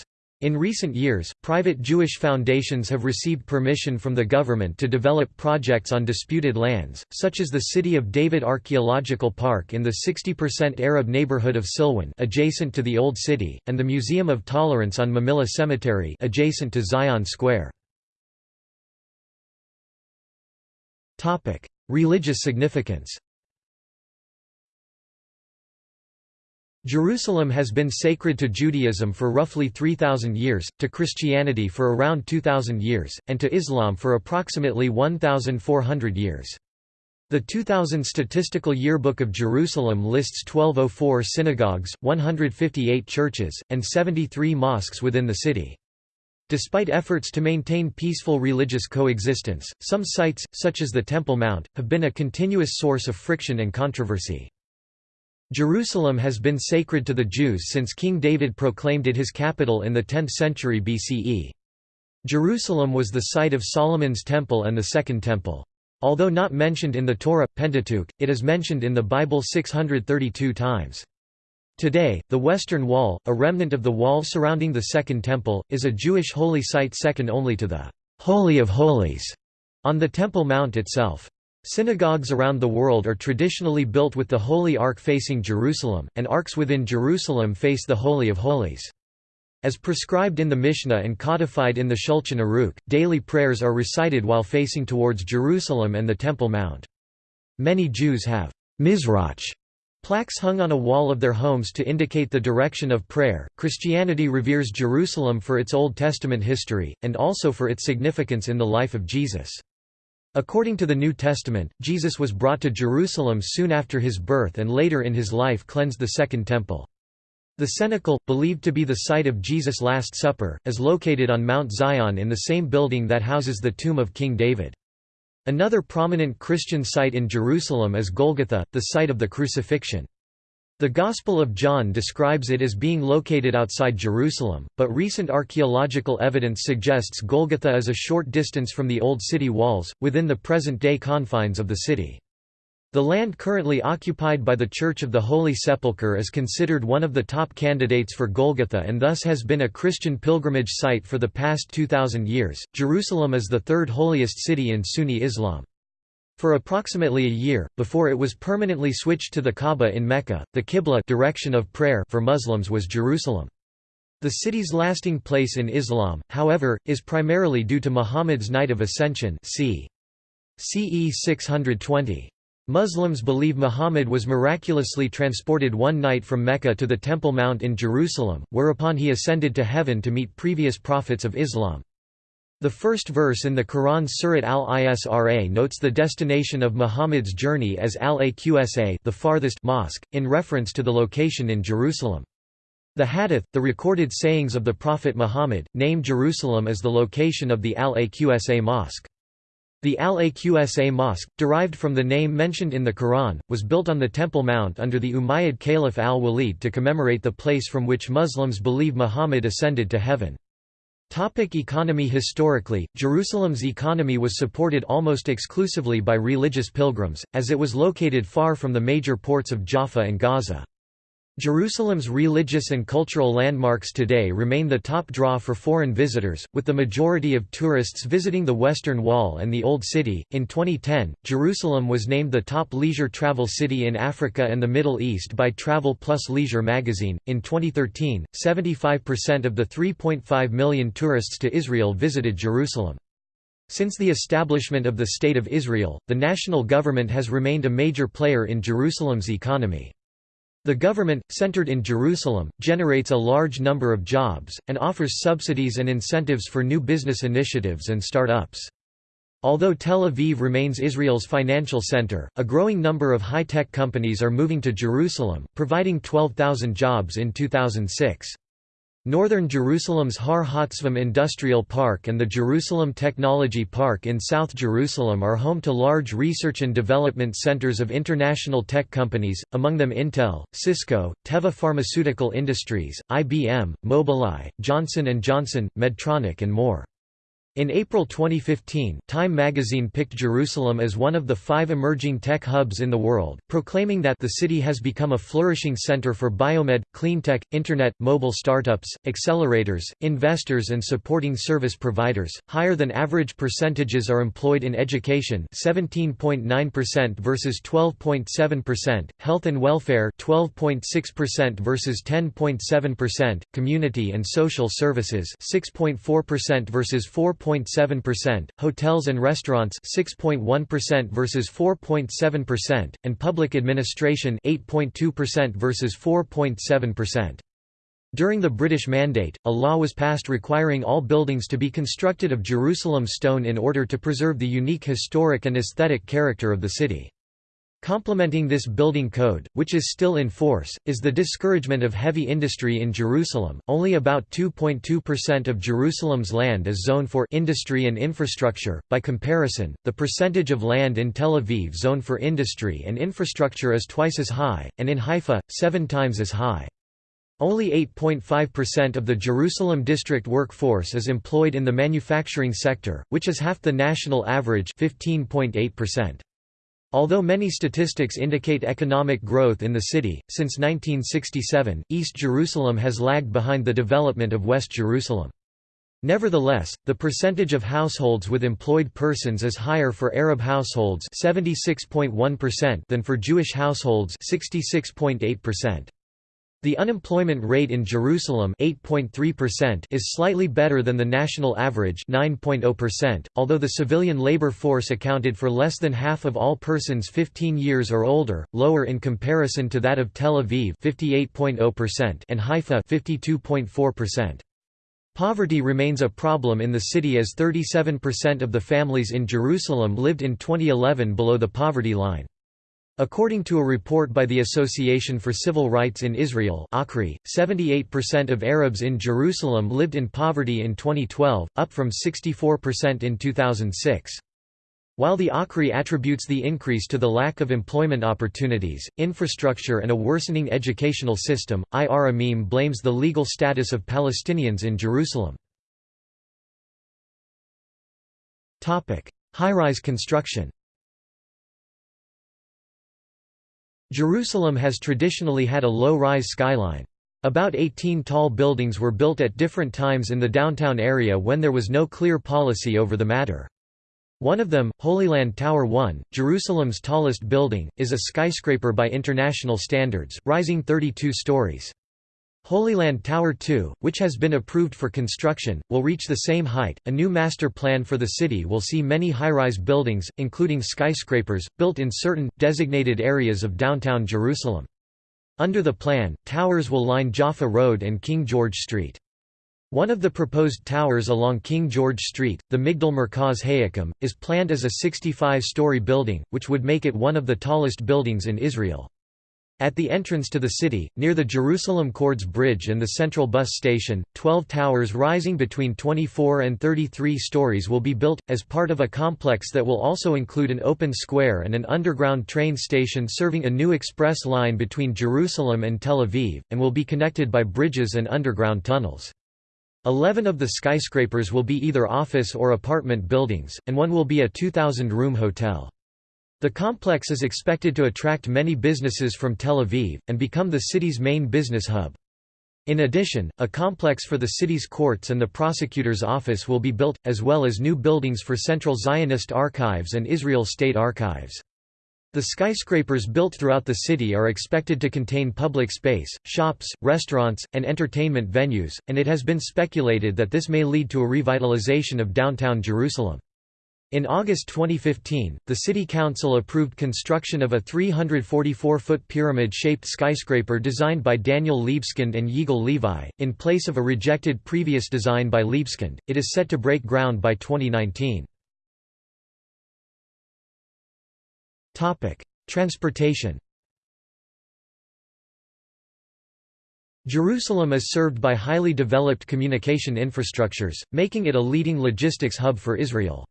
Speaker 1: In recent years, private Jewish foundations have received permission from the government to develop projects on disputed lands, such as the City of David Archaeological Park in the 60% Arab neighborhood of Silwan adjacent to the Old City, and the Museum of Tolerance on Mamilla Cemetery adjacent to Zion Square. Religious significance Jerusalem has been sacred to Judaism for roughly 3,000 years, to Christianity for around 2,000 years, and to Islam for approximately 1,400 years. The 2000 Statistical Yearbook of Jerusalem lists 1204 synagogues, 158 churches, and 73 mosques within the city. Despite efforts to maintain peaceful religious coexistence, some sites, such as the Temple Mount, have been a continuous source of friction and controversy. Jerusalem has been sacred to the Jews since King David proclaimed it his capital in the 10th century BCE. Jerusalem was the site of Solomon's temple and the Second Temple. Although not mentioned in the Torah, Pentateuch, it is mentioned in the Bible 632 times. Today, the Western Wall, a remnant of the wall surrounding the Second Temple, is a Jewish holy site second only to the Holy of Holies on the Temple Mount itself. Synagogues around the world are traditionally built with the Holy Ark facing Jerusalem, and arks within Jerusalem face the Holy of Holies. As prescribed in the Mishnah and codified in the Shulchan Aruch, daily prayers are recited while facing towards Jerusalem and the Temple Mount. Many Jews have Mizrach plaques hung on a wall of their homes to indicate the direction of prayer. Christianity reveres Jerusalem for its Old Testament history, and also for its significance in the life of Jesus. According to the New Testament, Jesus was brought to Jerusalem soon after his birth and later in his life cleansed the Second Temple. The cenacle, believed to be the site of Jesus' Last Supper, is located on Mount Zion in the same building that houses the tomb of King David. Another prominent Christian site in Jerusalem is Golgotha, the site of the crucifixion. The Gospel of John describes it as being located outside Jerusalem, but recent archaeological evidence suggests Golgotha is a short distance from the old city walls, within the present-day confines of the city. The land currently occupied by the Church of the Holy Sepulchre is considered one of the top candidates for Golgotha and thus has been a Christian pilgrimage site for the past 2,000 years. Jerusalem is the third holiest city in Sunni Islam. For approximately a year, before it was permanently switched to the Kaaba in Mecca, the Qibla direction of prayer for Muslims was Jerusalem. The city's lasting place in Islam, however, is primarily due to Muhammad's Night of Ascension c. CE 620. Muslims believe Muhammad was miraculously transported one night from Mecca to the Temple Mount in Jerusalem, whereupon he ascended to heaven to meet previous prophets of Islam. The first verse in the Quran Surat al-Isra notes the destination of Muhammad's journey as al-Aqsa the farthest mosque, in reference to the location in Jerusalem. The Hadith, the recorded sayings of the Prophet Muhammad, name Jerusalem as the location of the al-Aqsa mosque. The Al-Aqsa Mosque, derived from the name mentioned in the Quran, was built on the Temple Mount under the Umayyad Caliph al-Walid to commemorate the place from which Muslims believe Muhammad ascended to heaven. Topic economy Historically, Jerusalem's economy was supported almost exclusively by religious pilgrims, as it was located far from the major ports of Jaffa and Gaza. Jerusalem's religious and cultural landmarks today remain the top draw for foreign visitors, with the majority of tourists visiting the Western Wall and the Old City. In 2010, Jerusalem was named the top leisure travel city in Africa and the Middle East by Travel Plus Leisure magazine. In 2013, 75% of the 3.5 million tourists to Israel visited Jerusalem. Since the establishment of the State of Israel, the national government has remained a major player in Jerusalem's economy. The government, centered in Jerusalem, generates a large number of jobs, and offers subsidies and incentives for new business initiatives and start-ups. Although Tel Aviv remains Israel's financial center, a growing number of high-tech companies are moving to Jerusalem, providing 12,000 jobs in 2006. Northern Jerusalem's Har Hotzvim Industrial Park and the Jerusalem Technology Park in South Jerusalem are home to large research and development centers of international tech companies, among them Intel, Cisco, Teva Pharmaceutical Industries, IBM, Mobileye, Johnson & Johnson, Medtronic and more. In April 2015, Time magazine picked Jerusalem as one of the five emerging tech hubs in the world, proclaiming that the city has become a flourishing center for biomed, cleantech, internet, mobile startups, accelerators, investors, and supporting service providers. Higher than average percentages are employed in education 17.9% versus 12.7%, health and welfare 12.6% versus 10.7%, community and social services 6.4% versus 4 4.7%, hotels and restaurants 6.1% versus 4.7%, and public administration 8.2% versus 4.7%. During the British Mandate, a law was passed requiring all buildings to be constructed of Jerusalem stone in order to preserve the unique historic and aesthetic character of the city. Complementing this building code, which is still in force, is the discouragement of heavy industry in Jerusalem. Only about 2.2% of Jerusalem's land is zoned for industry and infrastructure. By comparison, the percentage of land in Tel Aviv zoned for industry and infrastructure is twice as high, and in Haifa, seven times as high. Only 8.5% of the Jerusalem district workforce is employed in the manufacturing sector, which is half the national average 15.8%. Although many statistics indicate economic growth in the city, since 1967, East Jerusalem has lagged behind the development of West Jerusalem. Nevertheless, the percentage of households with employed persons is higher for Arab households 76.1% than for Jewish households 66.8%. The unemployment rate in Jerusalem 8.3% is slightly better than the national average 9.0%, although the civilian labor force accounted for less than half of all persons 15 years or older, lower in comparison to that of Tel Aviv 58.0% and Haifa 52.4%. Poverty remains a problem in the city as 37% of the families in Jerusalem lived in 2011 below the poverty line. According to a report by the Association for Civil Rights in Israel 78% of Arabs in Jerusalem lived in poverty in 2012, up from 64% in 2006. While the ACRI attributes the increase to the lack of employment opportunities, infrastructure and a worsening educational system, Ir Amim blames the legal status of Palestinians in Jerusalem. High-rise construction Jerusalem has traditionally had a low-rise skyline. About 18 tall buildings were built at different times in the downtown area when there was no clear policy over the matter. One of them, Holyland Tower 1, Jerusalem's tallest building, is a skyscraper by international standards, rising 32 stories. Holy Land Tower 2, which has been approved for construction, will reach the same height. A new master plan for the city will see many high-rise buildings, including skyscrapers, built in certain, designated areas of downtown Jerusalem. Under the plan, towers will line Jaffa Road and King George Street. One of the proposed towers along King George Street, the Migdal Merkaz HaYekum, is planned as a 65-story building, which would make it one of the tallest buildings in Israel. At the entrance to the city, near the Jerusalem Chords Bridge and the central bus station, 12 towers rising between 24 and 33 stories will be built, as part of a complex that will also include an open square and an underground train station serving a new express line between Jerusalem and Tel Aviv, and will be connected by bridges and underground tunnels. Eleven of the skyscrapers will be either office or apartment buildings, and one will be a 2,000-room hotel. The complex is expected to attract many businesses from Tel Aviv, and become the city's main business hub. In addition, a complex for the city's courts and the prosecutor's office will be built, as well as new buildings for Central Zionist Archives and Israel State Archives. The skyscrapers built throughout the city are expected to contain public space, shops, restaurants, and entertainment venues, and it has been speculated that this may lead to a revitalization of downtown Jerusalem. In August 2015, the City Council approved construction of a 344-foot pyramid-shaped skyscraper designed by Daniel Libeskind and Yigal Levi, in place of a rejected previous design by Libeskind. It is set to break ground by 2019. Topic: Transportation. Jerusalem is served by highly developed communication infrastructures, making it a leading logistics hub for Israel.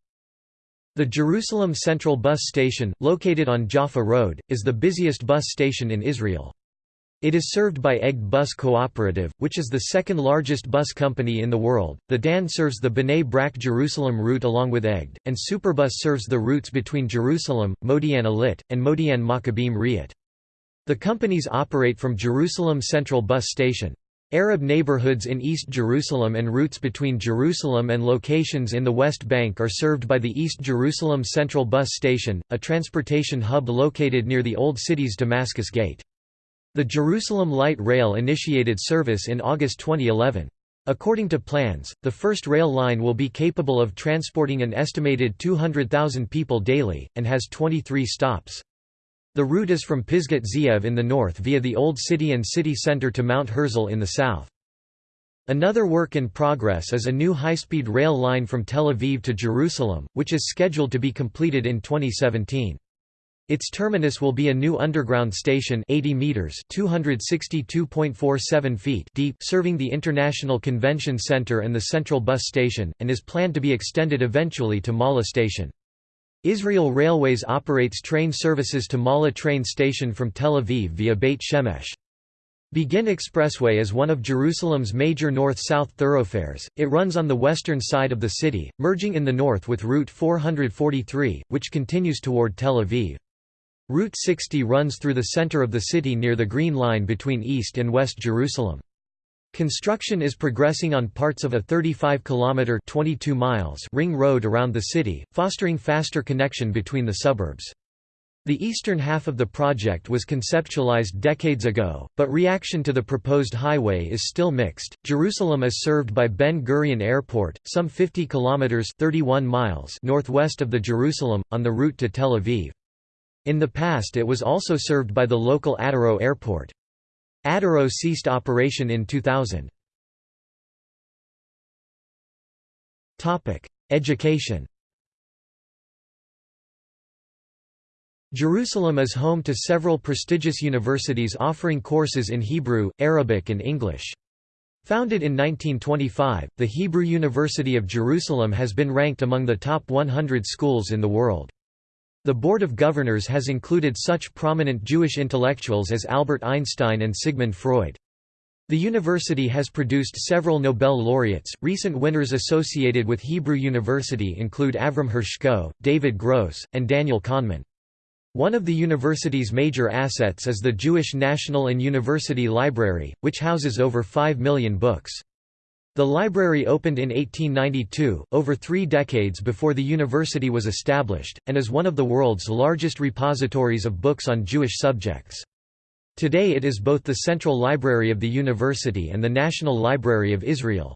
Speaker 1: The Jerusalem Central Bus Station, located on Jaffa Road, is the busiest bus station in Israel. It is served by Egged Bus Cooperative, which is the second largest bus company in the world. The Dan serves the Bnei Brak Jerusalem route along with Egged, and Superbus serves the routes between Jerusalem, Modi'in Illit, and Modi'in Maccabim Re'ut. The companies operate from Jerusalem Central Bus Station. Arab neighborhoods in East Jerusalem and routes between Jerusalem and locations in the West Bank are served by the East Jerusalem Central Bus Station, a transportation hub located near the Old City's Damascus Gate. The Jerusalem Light Rail initiated service in August 2011. According to plans, the first rail line will be capable of transporting an estimated 200,000 people daily, and has 23 stops. The route is from Pisgat Ze'ev in the north via the Old City and city center to Mount Herzl in the south. Another work in progress is a new high-speed rail line from Tel Aviv to Jerusalem, which is scheduled to be completed in 2017. Its terminus will be a new underground station 80 meters (262.47 feet) deep, serving the International Convention Center and the Central Bus Station, and is planned to be extended eventually to Malha Station. Israel Railways operates train services to Malha train station from Tel Aviv via Beit Shemesh. Begin Expressway is one of Jerusalem's major north-south thoroughfares, it runs on the western side of the city, merging in the north with Route 443, which continues toward Tel Aviv. Route 60 runs through the center of the city near the Green Line between East and West Jerusalem. Construction is progressing on parts of a 35-kilometre (22 miles) ring road around the city, fostering faster connection between the suburbs. The eastern half of the project was conceptualized decades ago, but reaction to the proposed highway is still mixed. Jerusalem is served by Ben Gurion Airport, some 50 kilometers (31 miles) northwest of the Jerusalem on the route to Tel Aviv. In the past it was also served by the local Atarot Airport. Atarot ceased operation in 2000. Education Jerusalem is home to several prestigious universities offering courses in Hebrew, Arabic and English. Founded in 1925, the Hebrew University of Jerusalem has been ranked among the top 100 schools in the world. The Board of Governors has included such prominent Jewish intellectuals as Albert Einstein and Sigmund Freud. The university has produced several Nobel laureates. Recent winners associated with Hebrew University include Avram Hershko, David Gross, and Daniel Kahneman. One of the university's major assets is the Jewish National and University Library, which houses over 5 million books. The library opened in 1892, over three decades before the university was established, and is one of the world's largest repositories of books on Jewish subjects. Today it is both the Central Library of the university and the National Library of Israel.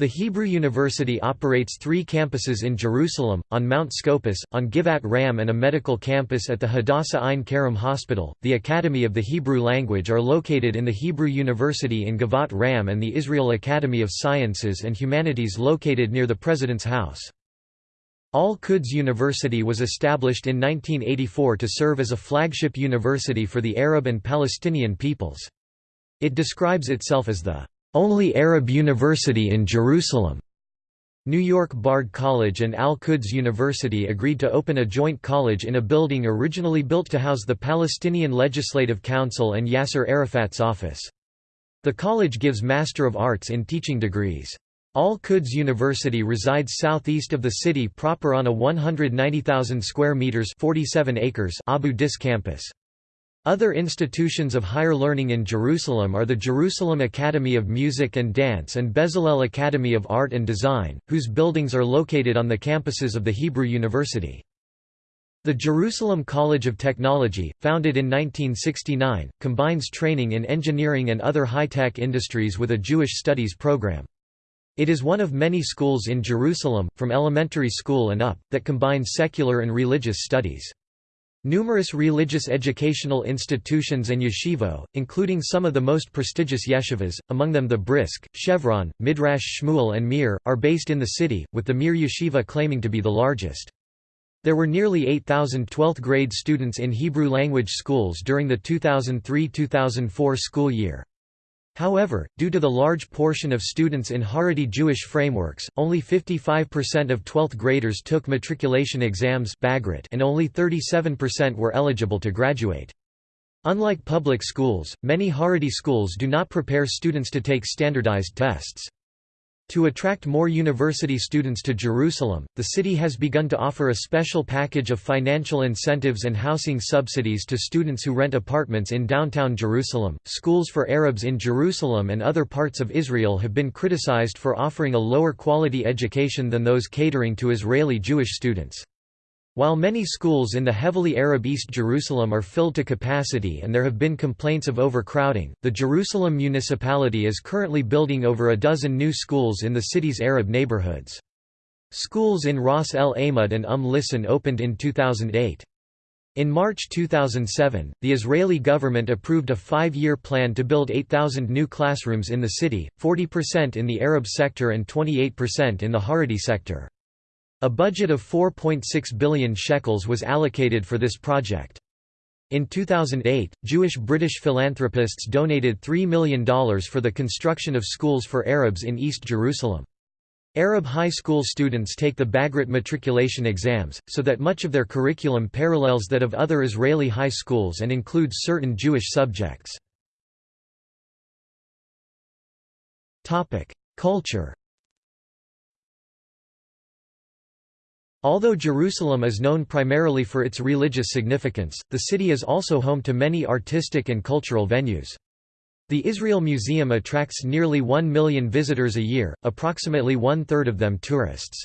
Speaker 1: The Hebrew University operates three campuses in Jerusalem, on Mount Scopus, on Givat Ram and a medical campus at the Hadassah Ein Kerem Hospital. The Academy of the Hebrew Language are located in the Hebrew University in Givat Ram and the Israel Academy of Sciences and Humanities located near the President's House. Al-Quds University was established in 1984 to serve as a flagship university for the Arab and Palestinian peoples. It describes itself as the only Arab university in Jerusalem. New York Bard College and Al-Quds University agreed to open a joint college in a building originally built to house the Palestinian Legislative Council and Yasser Arafat's office. The college gives Master of Arts in Teaching degrees. Al-Quds University resides southeast of the city proper on a 190,000 square meters 47 acres Abu Dis campus. Other institutions of higher learning in Jerusalem are the Jerusalem Academy of Music and Dance and Bezalel Academy of Art and Design, whose buildings are located on the campuses of the Hebrew University. The Jerusalem College of Technology, founded in 1969, combines training in engineering and other high-tech industries with a Jewish studies program. It is one of many schools in Jerusalem, from elementary school and up, that combine secular and religious studies. Numerous religious educational institutions and yeshivot, including some of the most prestigious yeshivas, among them the Brisk, Chevron, Midrash Shmuel and Mir, are based in the city, with the Mir yeshiva claiming to be the largest. There were nearly 8,000 12th grade students in Hebrew language schools during the 2003–2004 school year. However, due to the large portion of students in Haredi Jewish frameworks, only 55% of 12th graders took matriculation exams and only 37% were eligible to graduate. Unlike public schools, many Haredi schools do not prepare students to take standardized tests. To attract more university students to Jerusalem, the city has begun to offer a special package of financial incentives and housing subsidies to students who rent apartments in downtown Jerusalem. Schools for Arabs in Jerusalem and other parts of Israel have been criticized for offering a lower quality education than those catering to Israeli Jewish students. While many schools in the heavily Arab East Jerusalem are filled to capacity and there have been complaints of overcrowding, the Jerusalem municipality is currently building over a dozen new schools in the city's Arab neighborhoods. Schools in Ras El Amud and Umm Lisan opened in 2008. In March 2007, the Israeli government approved a five-year plan to build 8,000 new classrooms in the city, 40% in the Arab sector and 28% in the Haredi sector. A budget of 4.6 billion shekels was allocated for this project. In 2008, Jewish-British philanthropists donated $3 million for the construction of schools for Arabs in East Jerusalem. Arab high school students take the Bagrut matriculation exams, so that much of their curriculum parallels that of other Israeli high schools and includes certain Jewish subjects. Culture Although Jerusalem is known primarily for its religious significance, the city is also home to many artistic and cultural venues. The Israel Museum attracts nearly 1 million visitors a year, approximately one-third of them tourists.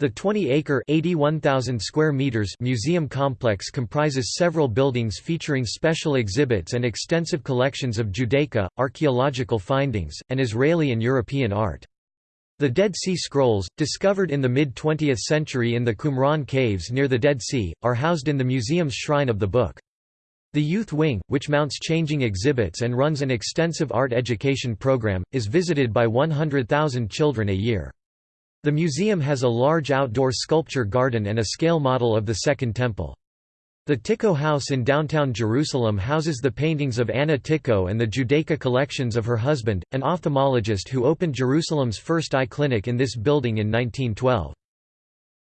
Speaker 1: The 20-acre square meters museum complex comprises several buildings featuring special exhibits and extensive collections of Judaica, archaeological findings, and Israeli and European art. The Dead Sea Scrolls, discovered in the mid-20th century in the Qumran caves near the Dead Sea, are housed in the museum's Shrine of the Book. The Youth Wing, which mounts changing exhibits and runs an extensive art education program, is visited by 100,000 children a year. The museum has a large outdoor sculpture garden and a scale model of the Second Temple. The Tycho House in downtown Jerusalem houses the paintings of Anna Tycho and the Judaica collections of her husband, an ophthalmologist who opened Jerusalem's first eye clinic in this building in 1912.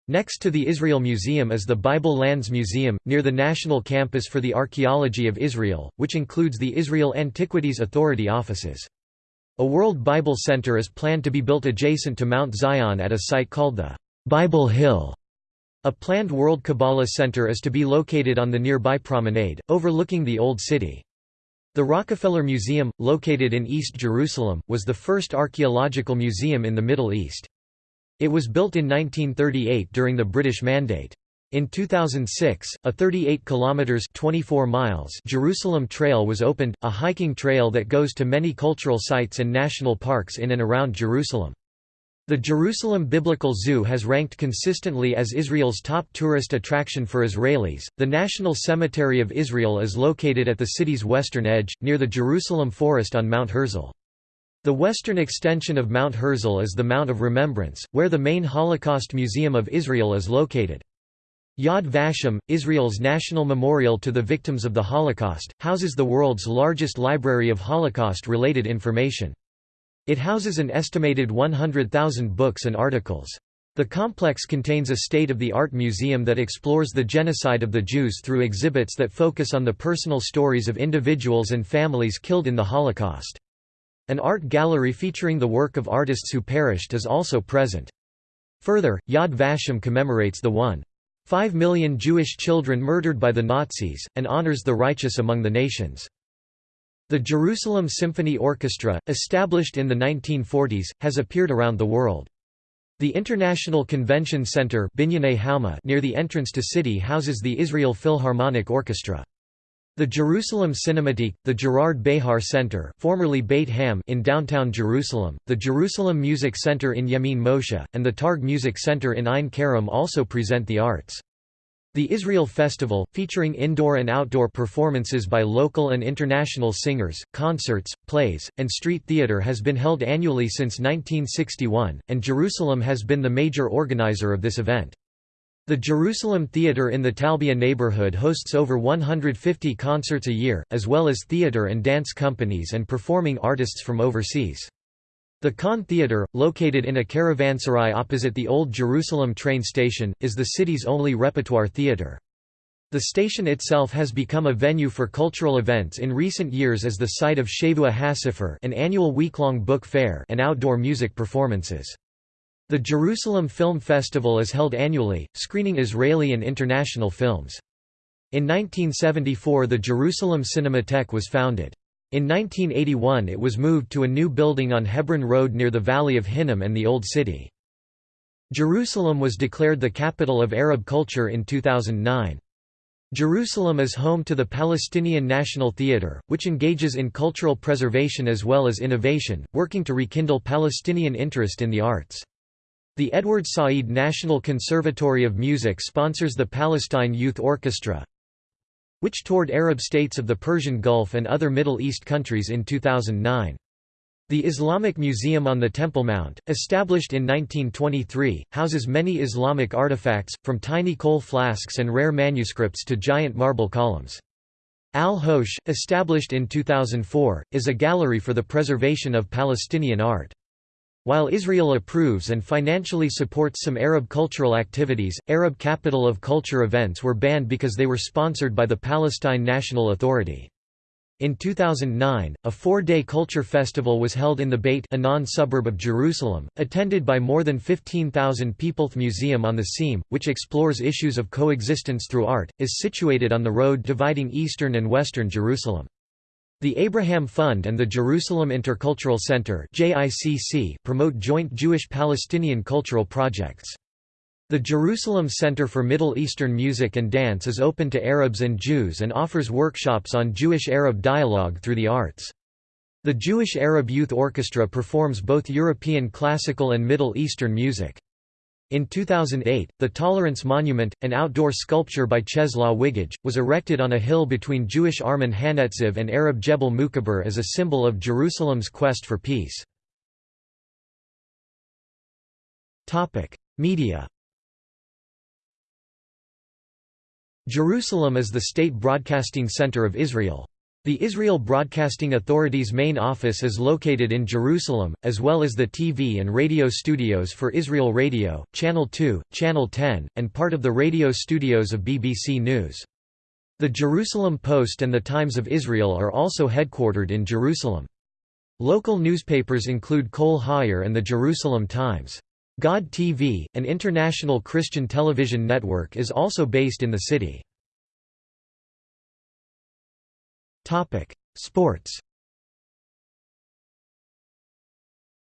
Speaker 1: Next to the Israel Museum is the Bible Lands Museum, near the National Campus for the Archaeology of Israel, which includes the Israel Antiquities Authority offices. A World Bible Center is planned to be built adjacent to Mount Zion at a site called the Bible Hill. A planned World Kabbalah Center is to be located on the nearby promenade, overlooking the Old City. The Rockefeller Museum, located in East Jerusalem, was the first archaeological museum in the Middle East. It was built in 1938 during the British Mandate. In 2006, a 38 kilometers 24 miles Jerusalem Trail was opened, a hiking trail that goes to many cultural sites and national parks in and around Jerusalem. The Jerusalem Biblical Zoo has ranked consistently as Israel's top tourist attraction for Israelis. The National Cemetery of Israel is located at the city's western edge, near the Jerusalem Forest on Mount Herzl. The western extension of Mount Herzl is the Mount of Remembrance, where the main Holocaust Museum of Israel is located. Yad Vashem, Israel's national memorial to the victims of the Holocaust, houses the world's largest library of Holocaust-related information. It houses an estimated 100,000 books and articles. The complex contains a state-of-the-art museum that explores the genocide of the Jews through exhibits that focus on the personal stories of individuals and families killed in the Holocaust. An art gallery featuring the work of artists who perished is also present. Further, Yad Vashem commemorates the 1.5 million Jewish children murdered by the Nazis, and honors the righteous among the nations. The Jerusalem Symphony Orchestra, established in the 1940s, has appeared around the world. The International Convention Center near the entrance to city houses the Israel Philharmonic Orchestra. The Jerusalem Cinematheque, the Gerard Behar Center formerly Beit Ha'Am in downtown Jerusalem, the Jerusalem Music Center in Yemin Moshe, and the Targ Music Center in Ein Kerem also present the arts. The Israel Festival, featuring indoor and outdoor performances by local and international singers, concerts, plays, and street theater has been held annually since 1961, and Jerusalem has been the major organizer of this event. The Jerusalem Theater in the Talbia neighborhood hosts over 150 concerts a year, as well as theater and dance companies and performing artists from overseas. The Khan Theatre, located in a caravanserai opposite the Old Jerusalem train station, is the city's only repertoire theatre. The station itself has become a venue for cultural events in recent years as the site of Shavua HaSefer an annual week-long book fair and outdoor music performances. The Jerusalem Film Festival is held annually, screening Israeli and international films. In 1974 the Jerusalem Cinematheque was founded. In 1981 it was moved to a new building on Hebron Road near the Valley of Hinnom and the Old City. Jerusalem was declared the capital of Arab culture in 2009. Jerusalem is home to the Palestinian National Theatre, which engages in cultural preservation as well as innovation, working to rekindle Palestinian interest in the arts. The Edward Said National Conservatory of Music sponsors the Palestine Youth Orchestra, which toured Arab states of the Persian Gulf and other Middle East countries in 2009. The Islamic Museum on the Temple Mount, established in 1923, houses many Islamic artifacts, from tiny kohl flasks and rare manuscripts to giant marble columns. Al-Hosh, established in 2004, is a gallery for the preservation of Palestinian art. While Israel approves and financially supports some Arab cultural activities, Arab Capital of Culture events were banned because they were sponsored by the Palestine National Authority. In 2009, a four-day culture festival was held in the Beit Anan suburb of Jerusalem, attended by more than 15,000 people. The Museum on the Seam, which explores issues of coexistence through art, is situated on the road dividing eastern and western Jerusalem. The Abraham Fund and the Jerusalem Intercultural Center promote joint Jewish-Palestinian cultural projects. The Jerusalem Center for Middle Eastern Music and Dance is open to Arabs and Jews and offers workshops on Jewish-Arab dialogue through the arts. The Jewish Arab Youth Orchestra performs both European classical and Middle Eastern music. In 2008, the Tolerance Monument, an outdoor sculpture by Czeslaw Dźwigaj, was erected on a hill between Jewish Armon Hanetziv and Arab Jebel Mukaber as a symbol of Jerusalem's quest for peace. Media Jerusalem is the state broadcasting center of Israel. The Israel Broadcasting Authority's main office is located in Jerusalem, as well as the TV and radio studios for Israel Radio, Channel 2, Channel 10, and part of the radio studios of BBC News. The Jerusalem Post and the Times of Israel are also headquartered in Jerusalem. Local newspapers include Kol Ha'Ir and the Jerusalem Times. God TV, an international Christian television network is also based in the city. Topic: Sports.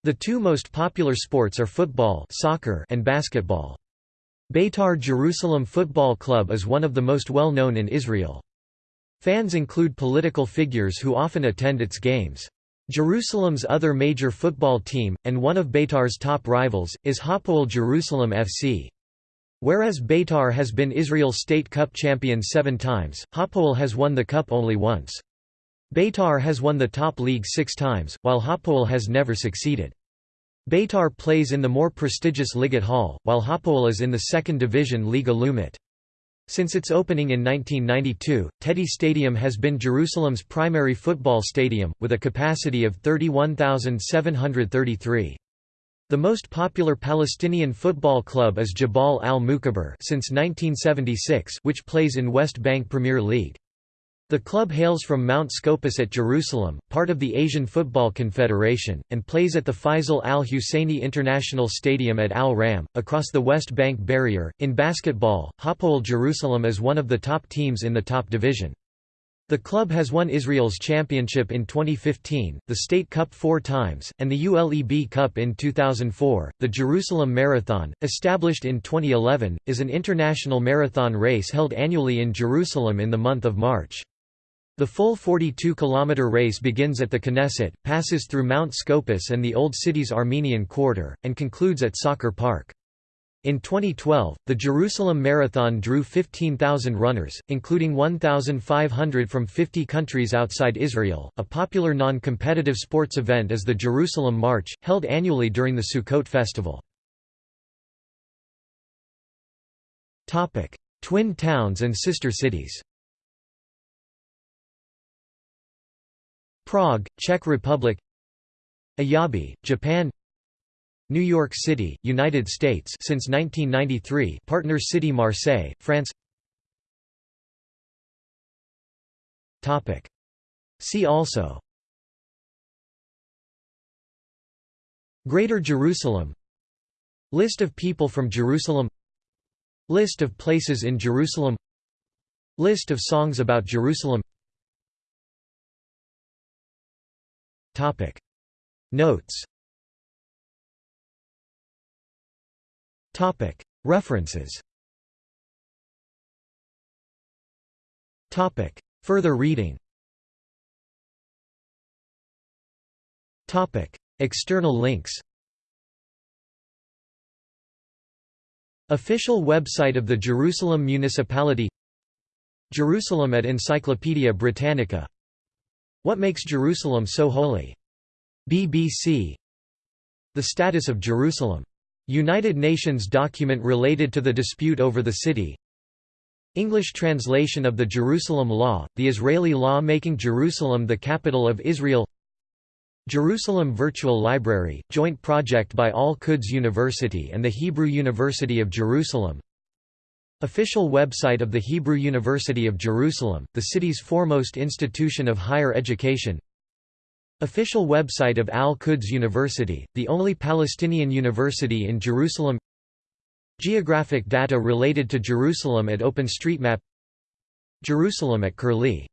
Speaker 1: The two most popular sports are football, soccer, and basketball. Beitar Jerusalem Football Club is one of the most well-known in Israel. Fans include political figures who often attend its games. Jerusalem's other major football team, and one of Beitar's top rivals, is Hapoel Jerusalem FC. Whereas Beitar has been Israel's state cup champion seven times, Hapoel has won the cup only once. Beitar has won the top league six times, while Hapoel has never succeeded. Beitar plays in the more prestigious Ligat Ha'Al, while Hapoel is in the second division Liga Leumit. Since its opening in 1992, Teddy Stadium has been Jerusalem's primary football stadium, with a capacity of 31,733. The most popular Palestinian football club is Jabal al-Mukaber since 1976, which plays in West Bank Premier League. The club hails from Mount Scopus at Jerusalem, part of the Asian Football Confederation, and plays at the Faisal Al Husseini International Stadium at Al Ram, across the West Bank barrier. In basketball, Hapoel Jerusalem is one of the top teams in the top division. The club has won Israel's championship in 2015, the State Cup four times, and the ULEB Cup in 2004. The Jerusalem Marathon, established in 2011, is an international marathon race held annually in Jerusalem in the month of March. The full 42-kilometer race begins at the Knesset, passes through Mount Scopus and the Old City's Armenian Quarter, and concludes at Soccer Park. In 2012, the Jerusalem Marathon drew 15,000 runners, including 1,500 from 50 countries outside Israel. A popular non competitive sports event is the Jerusalem March, held annually during the Sukkot festival. Twin towns and sister cities Prague, Czech Republic Ayabe, Japan New York City, United States since 1993 partner city Marseille, France. Topic. See also. Greater Jerusalem. List of people from Jerusalem. List of places in Jerusalem. List of songs about Jerusalem. Topic. Notes References. Further reading. External links. Official website of the Jerusalem Municipality. Jerusalem at Encyclopaedia Britannica. What makes Jerusalem so holy? BBC The status of Jerusalem. United Nations document related to the dispute over the city. English translation of the Jerusalem Law, the Israeli law making Jerusalem the capital of Israel. Jerusalem Virtual Library, joint project by Al-Quds University and the Hebrew University of Jerusalem. Official website of the Hebrew University of Jerusalem, the city's foremost institution of higher education Official website of Al-Quds University, the only Palestinian university in Jerusalem. Geographic data related to Jerusalem at OpenStreetMap. Jerusalem at Curlie